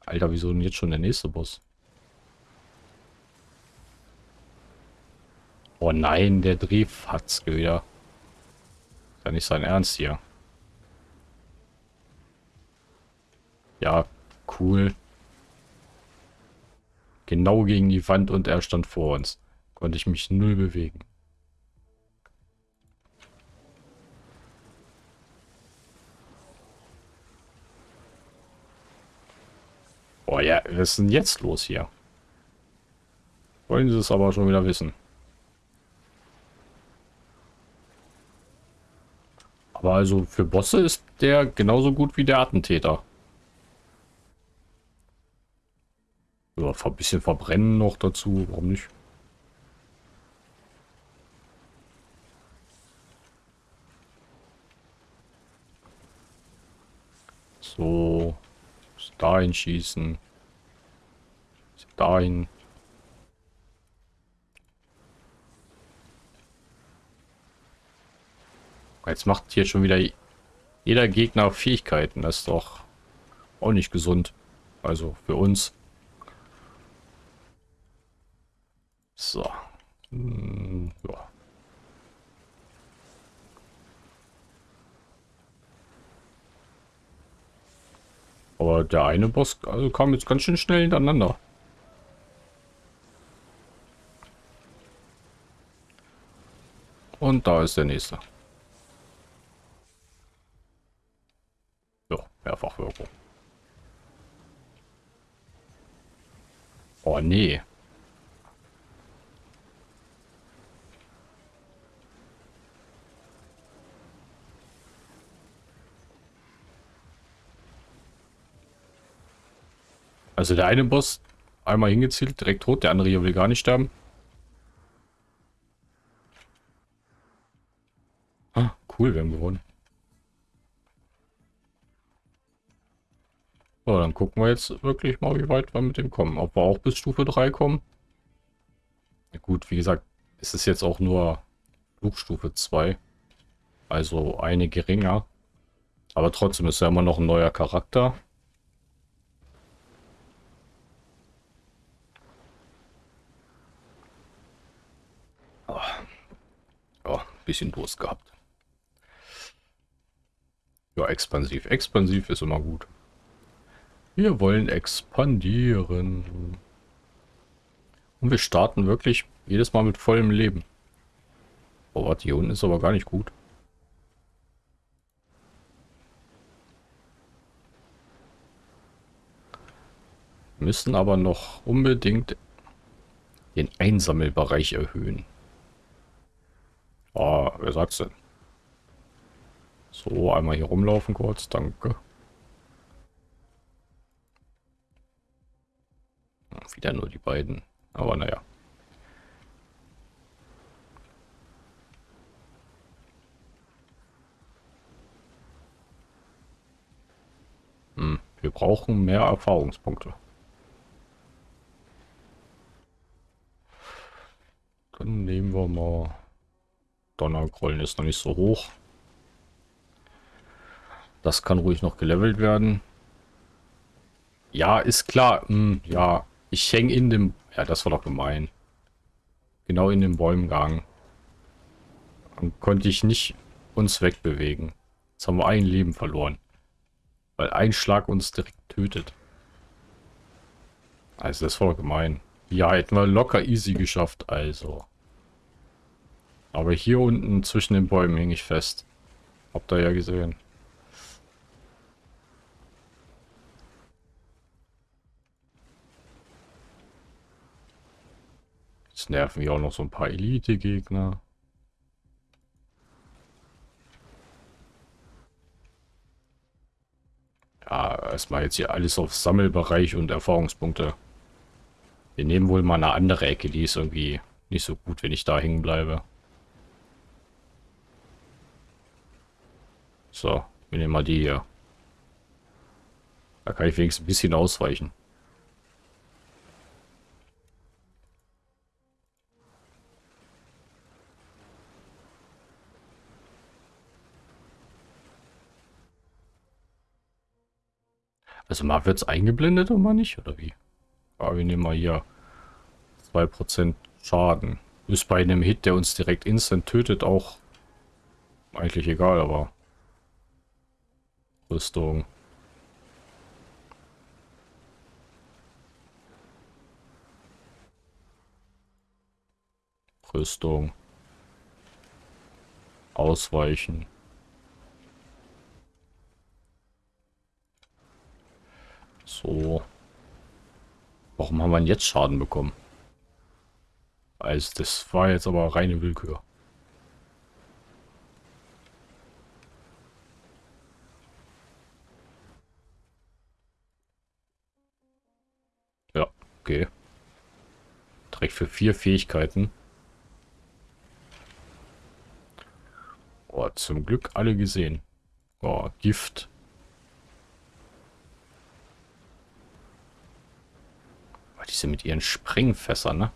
Alter, wieso denn jetzt schon der nächste Boss? Oh nein, der Drehfatzke wieder. Ja nicht sein Ernst hier. Ja, cool. Genau gegen die Wand und er stand vor uns. Konnte ich mich null bewegen. Oh ja, was ist denn jetzt los hier? Wollen sie es aber schon wieder wissen. Aber also für Bosse ist der genauso gut wie der Attentäter. Ja, ein bisschen verbrennen noch dazu, warum nicht? So. Dahin schießen. Dahin. Jetzt macht hier schon wieder jeder Gegner Fähigkeiten. Das ist doch auch nicht gesund. Also für uns. So. Hm, ja. Aber der eine Boss also kam jetzt ganz schön schnell hintereinander. Und da ist der nächste. Ja, Mehrfachwirkung. Oh nee. Also der eine Boss einmal hingezielt, direkt tot, der andere hier will gar nicht sterben. Ah, cool, wir haben gewonnen. So, dann gucken wir jetzt wirklich mal, wie weit wir mit dem kommen. Ob wir auch bis Stufe 3 kommen. Ja, gut, wie gesagt, es ist jetzt auch nur Flugstufe 2. Also eine geringer. Aber trotzdem ist ja immer noch ein neuer Charakter. Bisschen Durst gehabt. Ja, expansiv. Expansiv ist immer gut. Wir wollen expandieren. Und wir starten wirklich jedes Mal mit vollem Leben. Oh, warte, hier unten ist aber gar nicht gut. Müssen aber noch unbedingt den Einsammelbereich erhöhen. Oh, wer sagt's denn? So, einmal hier rumlaufen kurz, danke. Wieder nur die beiden, aber naja. Hm, wir brauchen mehr Erfahrungspunkte. Dann nehmen wir mal Donnergrollen ist noch nicht so hoch. Das kann ruhig noch gelevelt werden. Ja, ist klar. Hm, ja, ich hänge in dem... Ja, das war doch gemein. Genau in dem Bäumgang. Dann konnte ich nicht uns wegbewegen. Jetzt haben wir ein Leben verloren. Weil ein Schlag uns direkt tötet. Also das war gemein. Ja, hätten wir locker easy geschafft, also. Aber hier unten zwischen den Bäumen hing ich fest. Habt ihr ja gesehen. Jetzt nerven wir auch noch so ein paar Elite-Gegner. Ja, erstmal jetzt hier alles auf Sammelbereich und Erfahrungspunkte. Wir nehmen wohl mal eine andere Ecke, die ist irgendwie nicht so gut, wenn ich da hängen bleibe. So, wir nehmen mal die hier. Da kann ich wenigstens ein bisschen ausweichen. Also mal wird es eingeblendet und mal nicht, oder wie? Aber wir nehmen mal hier 2% Schaden. Ist bei einem Hit, der uns direkt instant tötet, auch eigentlich egal, aber Rüstung. Rüstung. Ausweichen. So. Warum haben wir jetzt Schaden bekommen? Also das war jetzt aber reine Willkür. Okay. Direkt für vier Fähigkeiten. Oh, zum Glück alle gesehen. Oh, Gift. Oh, diese mit ihren Sprengfässern, ne?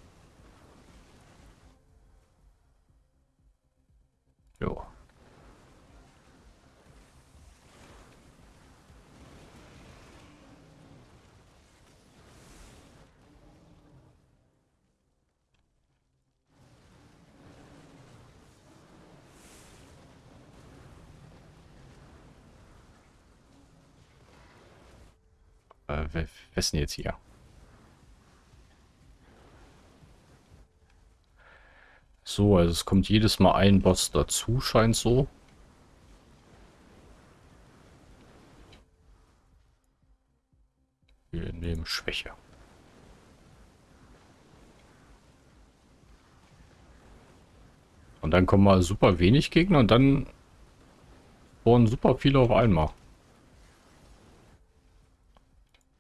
Jo. Äh, wer, ist denn jetzt hier? So, also es kommt jedes Mal ein Boss dazu, scheint so. Wir nehmen Schwäche. Und dann kommen mal super wenig Gegner und dann wurden super viele auf einmal.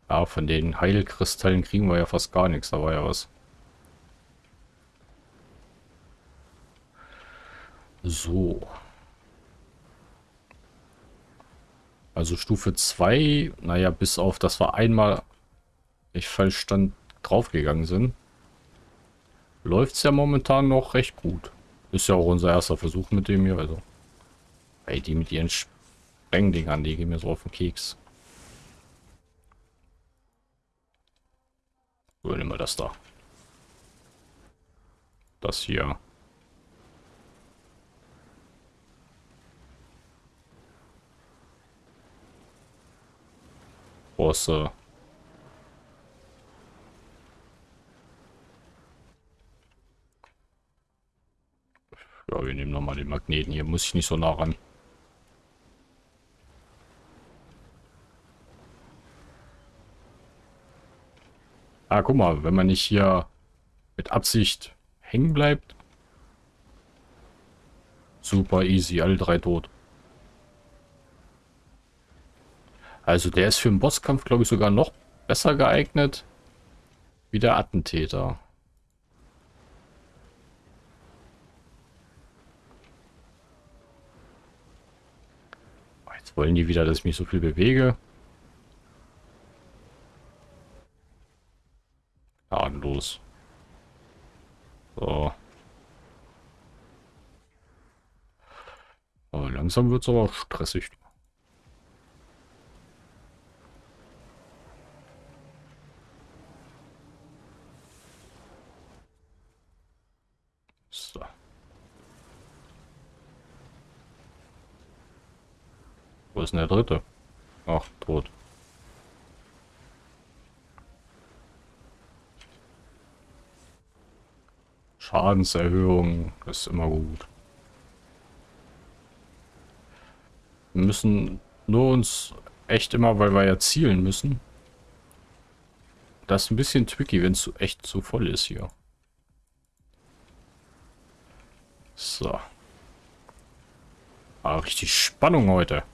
Ja, von den Heilkristallen kriegen wir ja fast gar nichts, da war ja was. So. Also Stufe 2, naja, bis auf, dass wir einmal, ich falsch stand, draufgegangen sind, läuft es ja momentan noch recht gut. Ist ja auch unser erster Versuch mit dem hier, also. Ey, die mit ihren Sprengdingern, die gehen mir so auf den Keks. So, nehmen wir das da. Das hier. Bosse. Ja, wir nehmen nochmal den Magneten. Hier muss ich nicht so nah ran. Ah, guck mal, wenn man nicht hier mit Absicht hängen bleibt. Super easy, alle drei tot. Also der ist für den Bosskampf, glaube ich, sogar noch besser geeignet wie der Attentäter. Jetzt wollen die wieder, dass ich mich so viel bewege. Gnadenlos. So. Aber langsam wird es aber stressig. Wo ist denn der dritte? Ach, tot. Schadenserhöhung ist immer gut. Wir müssen nur uns echt immer, weil wir ja zielen müssen. Das ist ein bisschen tricky, wenn es echt zu voll ist hier. So. Ah, richtig Spannung heute.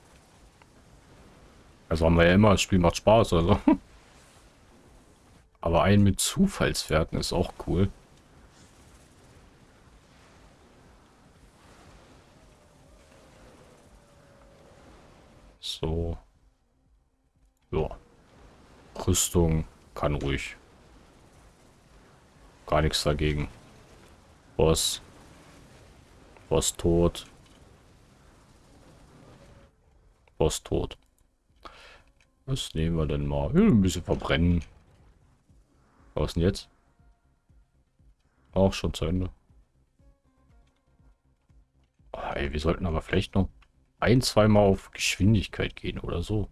Also haben wir ja immer, das Spiel macht Spaß, also. Aber ein mit Zufallswerten ist auch cool. So. Ja. Rüstung kann ruhig. Gar nichts dagegen. Boss. Boss tot. Boss tot. Was nehmen wir denn mal? Ja, ein bisschen verbrennen. Was denn jetzt? Auch schon zu Ende. Ey, wir sollten aber vielleicht noch ein, zweimal auf Geschwindigkeit gehen oder so.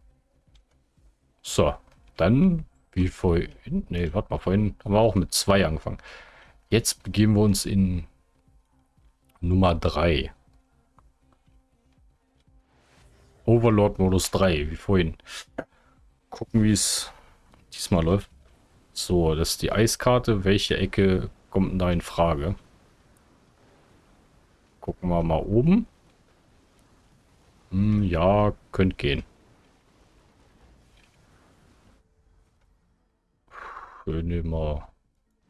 So, dann, wie vorhin, ne, warte mal, vorhin haben wir auch mit zwei angefangen. Jetzt begeben wir uns in Nummer 3. Overlord Modus 3, wie vorhin. Gucken, wie es diesmal läuft. So, das ist die Eiskarte. Welche Ecke kommt denn da in Frage? Gucken wir mal oben. Hm, ja, könnte gehen. Schön immer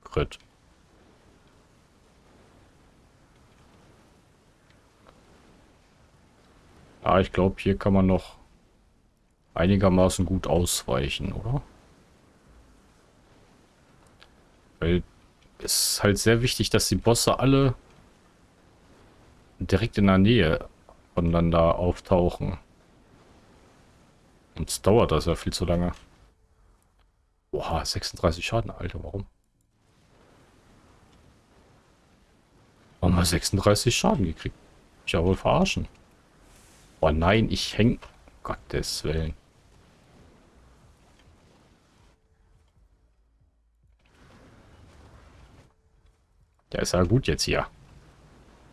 Crit. Ja, ich glaube, hier kann man noch einigermaßen gut ausweichen, oder? Weil es ist halt sehr wichtig, dass die Bosse alle direkt in der Nähe voneinander auftauchen. Und es dauert das ja viel zu lange. Boah, 36 Schaden, Alter, warum? Warum hat 36 Schaden gekriegt? Ich ja wohl verarschen. Oh nein, ich häng... Gottes Willen. Der ist ja gut jetzt hier.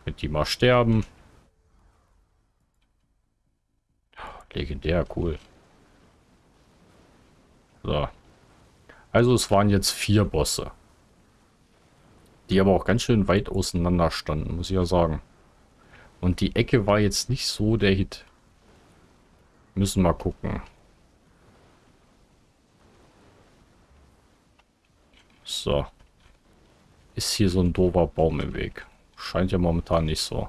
Könnt die mal sterben. Legendär, cool. So. Also es waren jetzt vier Bosse. Die aber auch ganz schön weit auseinander standen, muss ich ja sagen. Und die Ecke war jetzt nicht so der Hit. Müssen wir gucken. So. Ist hier so ein doofer Baum im Weg. Scheint ja momentan nicht so.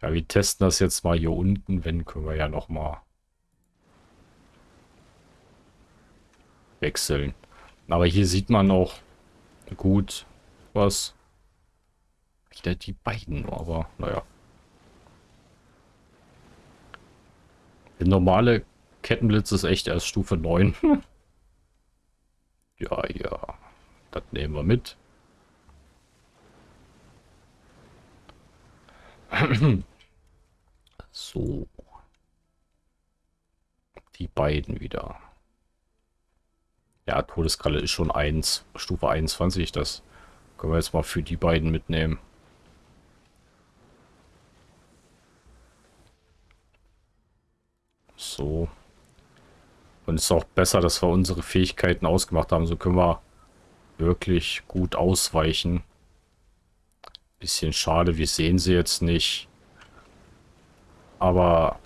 Ja, wir testen das jetzt mal hier unten. Wenn, können wir ja noch mal wechseln. Aber hier sieht man auch gut was. Wieder die beiden, aber naja. Der normale Kettenblitz ist echt erst Stufe 9. ja, ja. Das nehmen wir mit. so. Die beiden wieder. Ja, Todeskralle ist schon 1, Stufe 21. Das können wir jetzt mal für die beiden mitnehmen. So. Und es ist auch besser, dass wir unsere Fähigkeiten ausgemacht haben. So können wir wirklich gut ausweichen. Bisschen schade, wir sehen sie jetzt nicht. Aber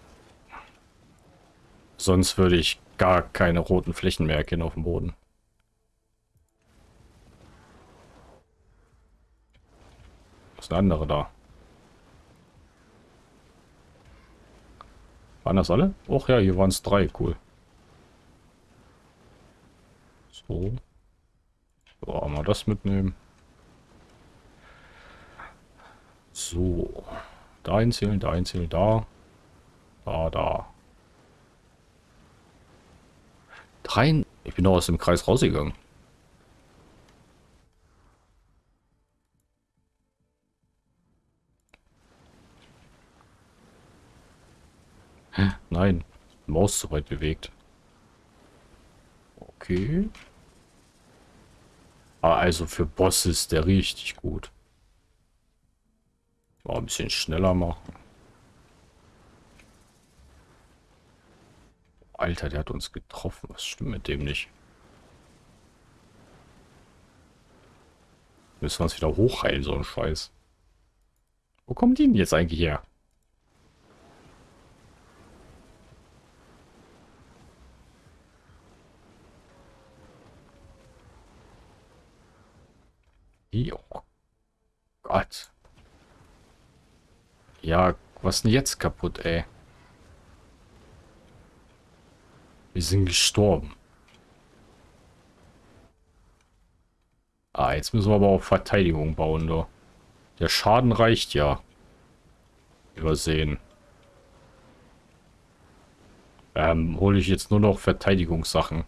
sonst würde ich gar keine roten Flächen mehr erkennen auf dem Boden. Was ist eine andere da? Waren das alle? Och ja, hier waren es drei. Cool. So. So, mal das mitnehmen. So. Da einzählen, da einzählen, da. Da, da. Drei. Ich bin doch aus dem Kreis rausgegangen. Nein. Maus zu weit bewegt. Okay. Ah, also für Boss ist der richtig gut. Mal ein bisschen schneller machen. Alter, der hat uns getroffen. Was stimmt mit dem nicht? Müssen wir uns wieder hochheilen, so ein Scheiß. Wo kommen die denn jetzt eigentlich her? Oh Gott. Ja, was denn jetzt kaputt, ey? Wir sind gestorben. Ah, jetzt müssen wir aber auf Verteidigung bauen, da. Der Schaden reicht ja. Übersehen. Ähm, hole ich jetzt nur noch Verteidigungssachen.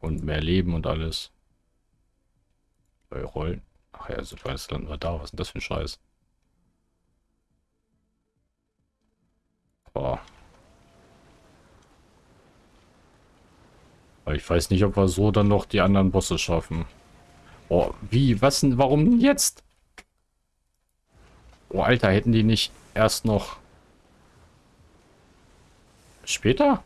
Und mehr Leben und alles. Bei Rollen. Ach ja, weiß landen wir da. Was ist denn das für ein Scheiß? Boah. Ich weiß nicht, ob wir so dann noch die anderen Bosse schaffen. Oh, wie? Was denn? Warum jetzt? Oh, Alter, hätten die nicht erst noch... Später?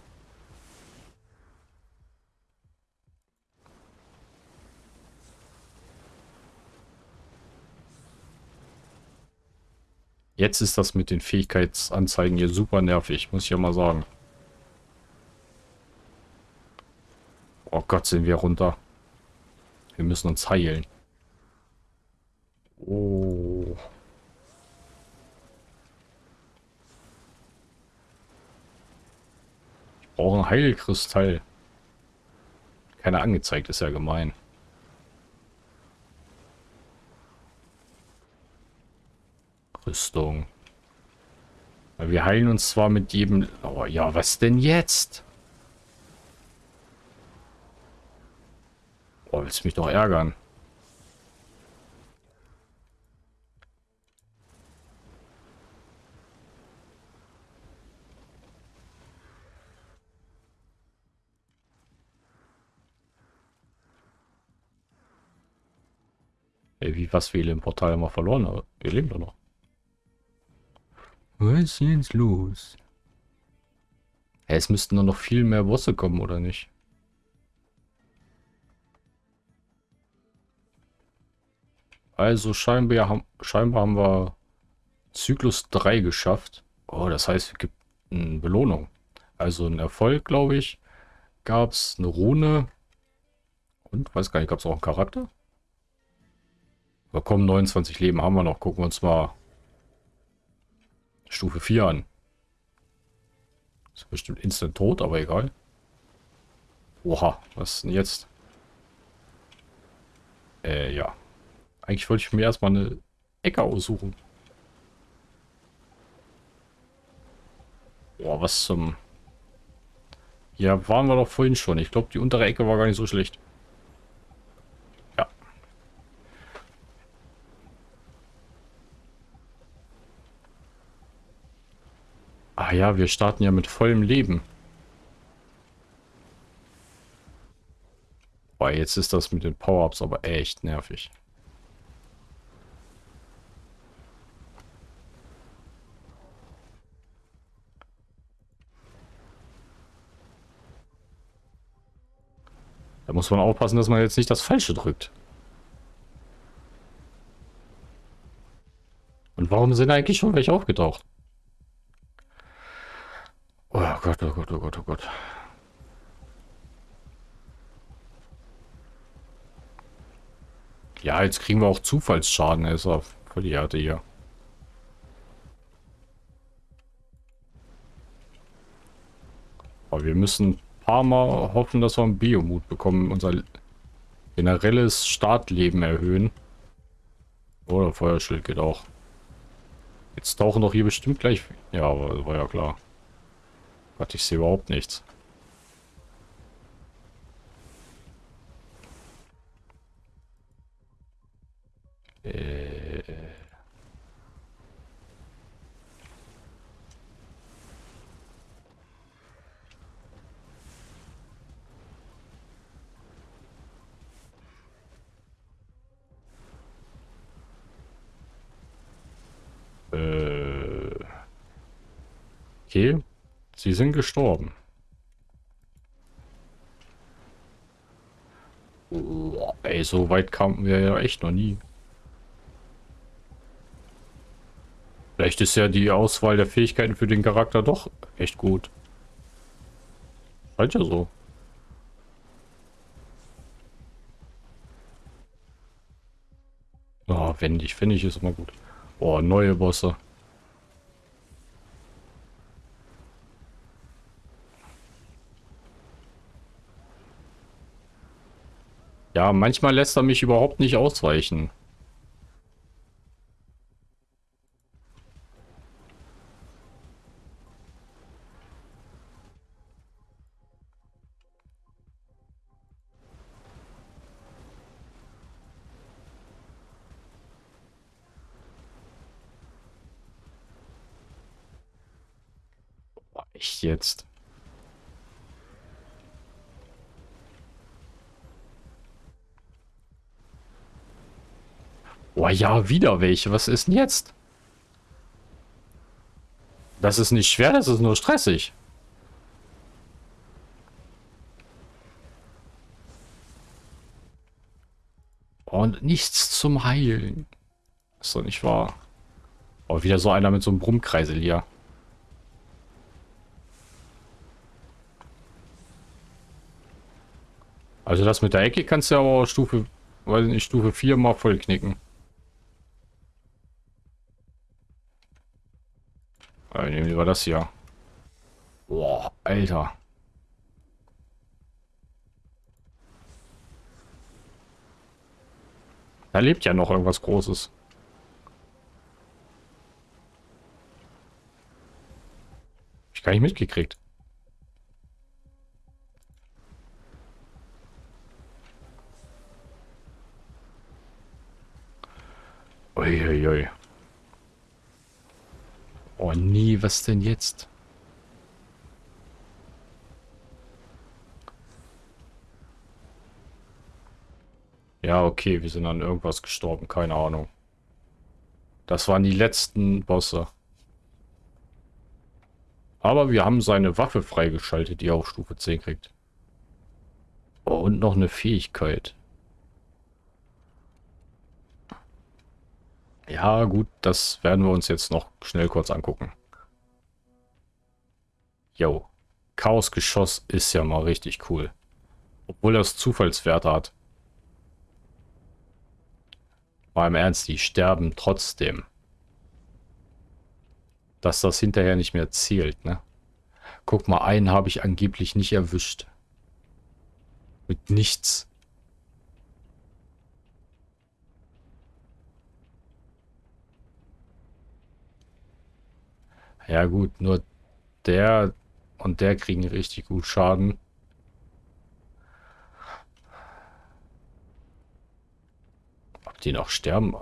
Jetzt ist das mit den Fähigkeitsanzeigen hier super nervig, muss ich ja mal sagen. Oh Gott, sind wir runter. Wir müssen uns heilen. Oh. Ich brauche ein Heilkristall. Keiner angezeigt, ist ja gemein. Rüstung. Wir heilen uns zwar mit jedem... Oh ja, was denn jetzt? Willst mich doch ärgern? Ey, wie was wir im Portal immer verloren, aber wir leben doch noch. Was ist jetzt los? Hey, es müssten doch noch viel mehr Bosse kommen, oder nicht? Also scheinbar haben, scheinbar haben wir Zyklus 3 geschafft. Oh, das heißt, es gibt eine Belohnung. Also ein Erfolg, glaube ich. Gab es eine Rune. Und, weiß gar nicht, gab es auch einen Charakter? Aber komm, 29 Leben haben wir noch. Gucken wir uns mal Stufe 4 an. Ist bestimmt instant tot, aber egal. Oha, was denn jetzt? Äh, ja. Eigentlich wollte ich mir erstmal eine Ecke aussuchen. Boah, was zum... Ja, waren wir doch vorhin schon. Ich glaube, die untere Ecke war gar nicht so schlecht. Ah ja, wir starten ja mit vollem Leben. Boah, jetzt ist das mit den Power-Ups aber echt nervig. Da muss man aufpassen, dass man jetzt nicht das Falsche drückt. Und warum sind eigentlich schon welche aufgetaucht? Oh Gott, oh Gott, oh Gott, oh Gott. Ja, jetzt kriegen wir auch Zufallsschaden. Er ist auf voll die Härte hier. Aber wir müssen paar Mal hoffen, dass wir einen Biomut bekommen. Unser generelles Startleben erhöhen. Oder Feuerschild geht auch. Jetzt tauchen doch hier bestimmt gleich... Ja, war ja klar. Gott, ich sehe überhaupt nichts. Sie sind gestorben. Oh, ey, so weit kamen wir ja echt noch nie. Vielleicht ist ja die Auswahl der Fähigkeiten für den Charakter doch echt gut. Halt ja so. Oh, wendig, wendig ist immer gut. Oh, neue Bosse. Ja, manchmal lässt er mich überhaupt nicht ausweichen. Echt jetzt? Oh ja, wieder welche. Was ist denn jetzt? Das ist nicht schwer, das ist nur stressig. Und nichts zum Heilen. Ist doch nicht wahr. Oh, wieder so einer mit so einem Brummkreisel hier. Also das mit der Ecke kannst du ja aber Stufe, weiß nicht, Stufe 4 mal voll knicken. Also nehmen wir das hier. Boah, Alter. Da lebt ja noch irgendwas Großes. Ich gar nicht mitgekriegt. Uiuiui. Oh nie, was denn jetzt? Ja, okay, wir sind an irgendwas gestorben, keine Ahnung. Das waren die letzten Bosse. Aber wir haben seine Waffe freigeschaltet, die er auf Stufe 10 kriegt. Oh, und noch eine Fähigkeit. Ja, gut, das werden wir uns jetzt noch schnell kurz angucken. Jo, Chaosgeschoss ist ja mal richtig cool. Obwohl das Zufallswerte hat. Mal im Ernst, die sterben trotzdem. Dass das hinterher nicht mehr zählt, ne? Guck mal, einen habe ich angeblich nicht erwischt. Mit nichts. Ja gut, nur der und der kriegen richtig gut Schaden. Ob die noch sterben?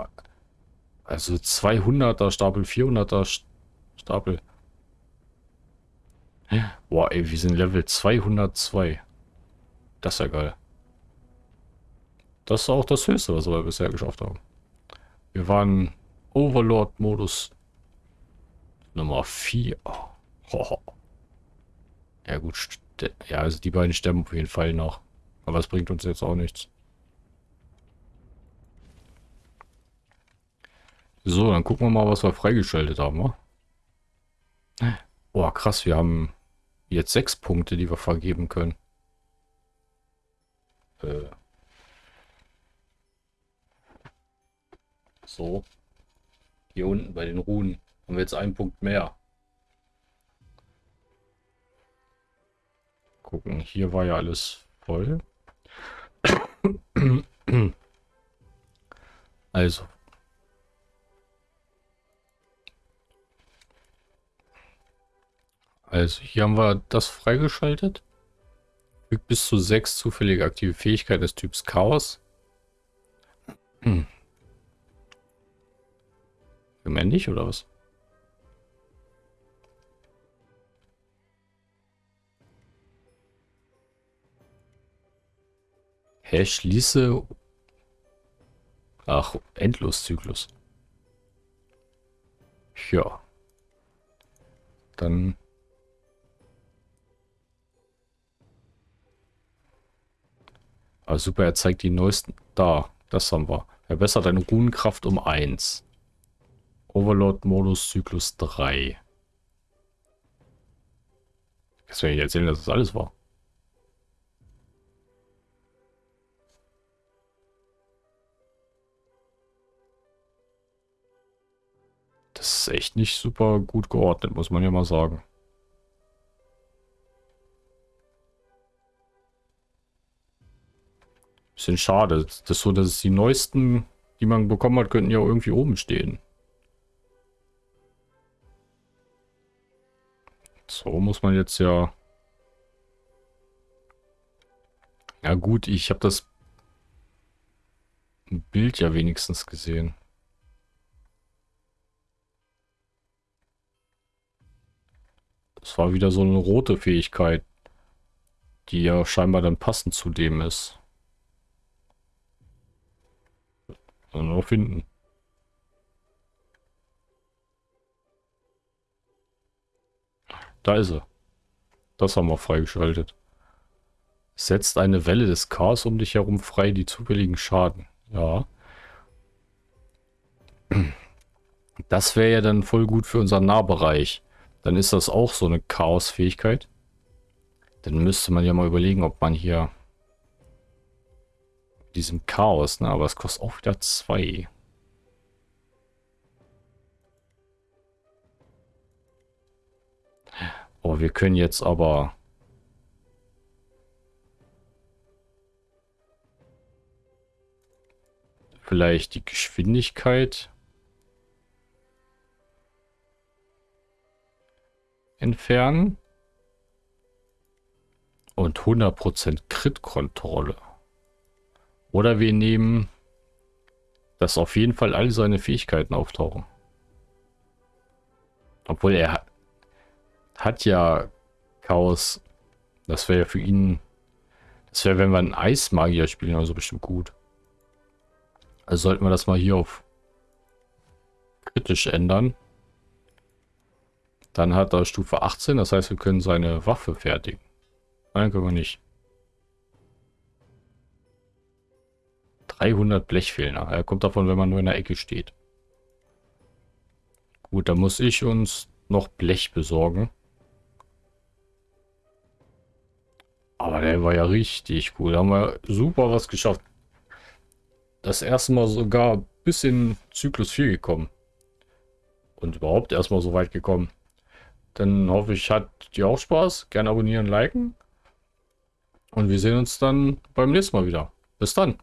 Also 200er Stapel, 400er Stapel. Boah, ey, wir sind Level 202. Das ist ja geil. Das ist auch das Höchste, was wir bisher geschafft haben. Wir waren Overlord-Modus Nummer 4. Oh. Ja gut, ja, also die beiden sterben auf jeden Fall noch. Aber es bringt uns jetzt auch nichts. So, dann gucken wir mal, was wir freigeschaltet haben. Wa? Oh, krass, wir haben jetzt sechs Punkte, die wir vergeben können. Äh. So. Hier unten bei den Runen. Haben wir jetzt einen Punkt mehr. Gucken, hier war ja alles voll. Also. Also hier haben wir das freigeschaltet. Fügt bis zu sechs zufällige aktive Fähigkeiten des Typs Chaos. Hm. Männlich oder was? Hä, schließe... Ach, Endloszyklus. Ja. Dann... Ah, super, er zeigt die neuesten... Da, das haben wir. Verbessert deine Runenkraft um 1. Overlord-Modus Zyklus 3. Jetzt will ich erzählen, dass das alles war. Das ist echt nicht super gut geordnet, muss man ja mal sagen. Bisschen schade. Das ist so, dass die neuesten, die man bekommen hat, könnten ja irgendwie oben stehen. So muss man jetzt ja... Ja gut, ich habe das Bild ja wenigstens gesehen. War wieder so eine rote Fähigkeit, die ja scheinbar dann passend zu dem ist. Dann noch finden. Da ist er. Das haben wir freigeschaltet. Setzt eine Welle des Chaos um dich herum frei, die zufälligen Schaden. Ja. Das wäre ja dann voll gut für unseren Nahbereich. Dann ist das auch so eine Chaos-Fähigkeit. Dann müsste man ja mal überlegen, ob man hier diesem Chaos, ne? Aber es kostet auch wieder zwei. Oh, wir können jetzt aber... Vielleicht die Geschwindigkeit entfernen. Und 100% Crit-Kontrolle. Oder wir nehmen, dass auf jeden Fall all seine Fähigkeiten auftauchen. Obwohl er hat ja Chaos. Das wäre ja für ihn... Das wäre, wenn wir einen Eismagier spielen, also bestimmt gut. Also sollten wir das mal hier auf kritisch ändern. Dann hat er Stufe 18, das heißt, wir können seine Waffe fertigen. Nein, können wir nicht. 300 Blech fehlen. Er kommt davon, wenn man nur in der Ecke steht. Gut, da muss ich uns noch Blech besorgen. Aber der war ja richtig cool. Da haben wir super was geschafft. Das erste Mal sogar bis in Zyklus 4 gekommen. Und überhaupt erstmal so weit gekommen. Dann hoffe ich, hat dir auch Spaß. Gerne abonnieren, liken. Und wir sehen uns dann beim nächsten Mal wieder. Bis dann.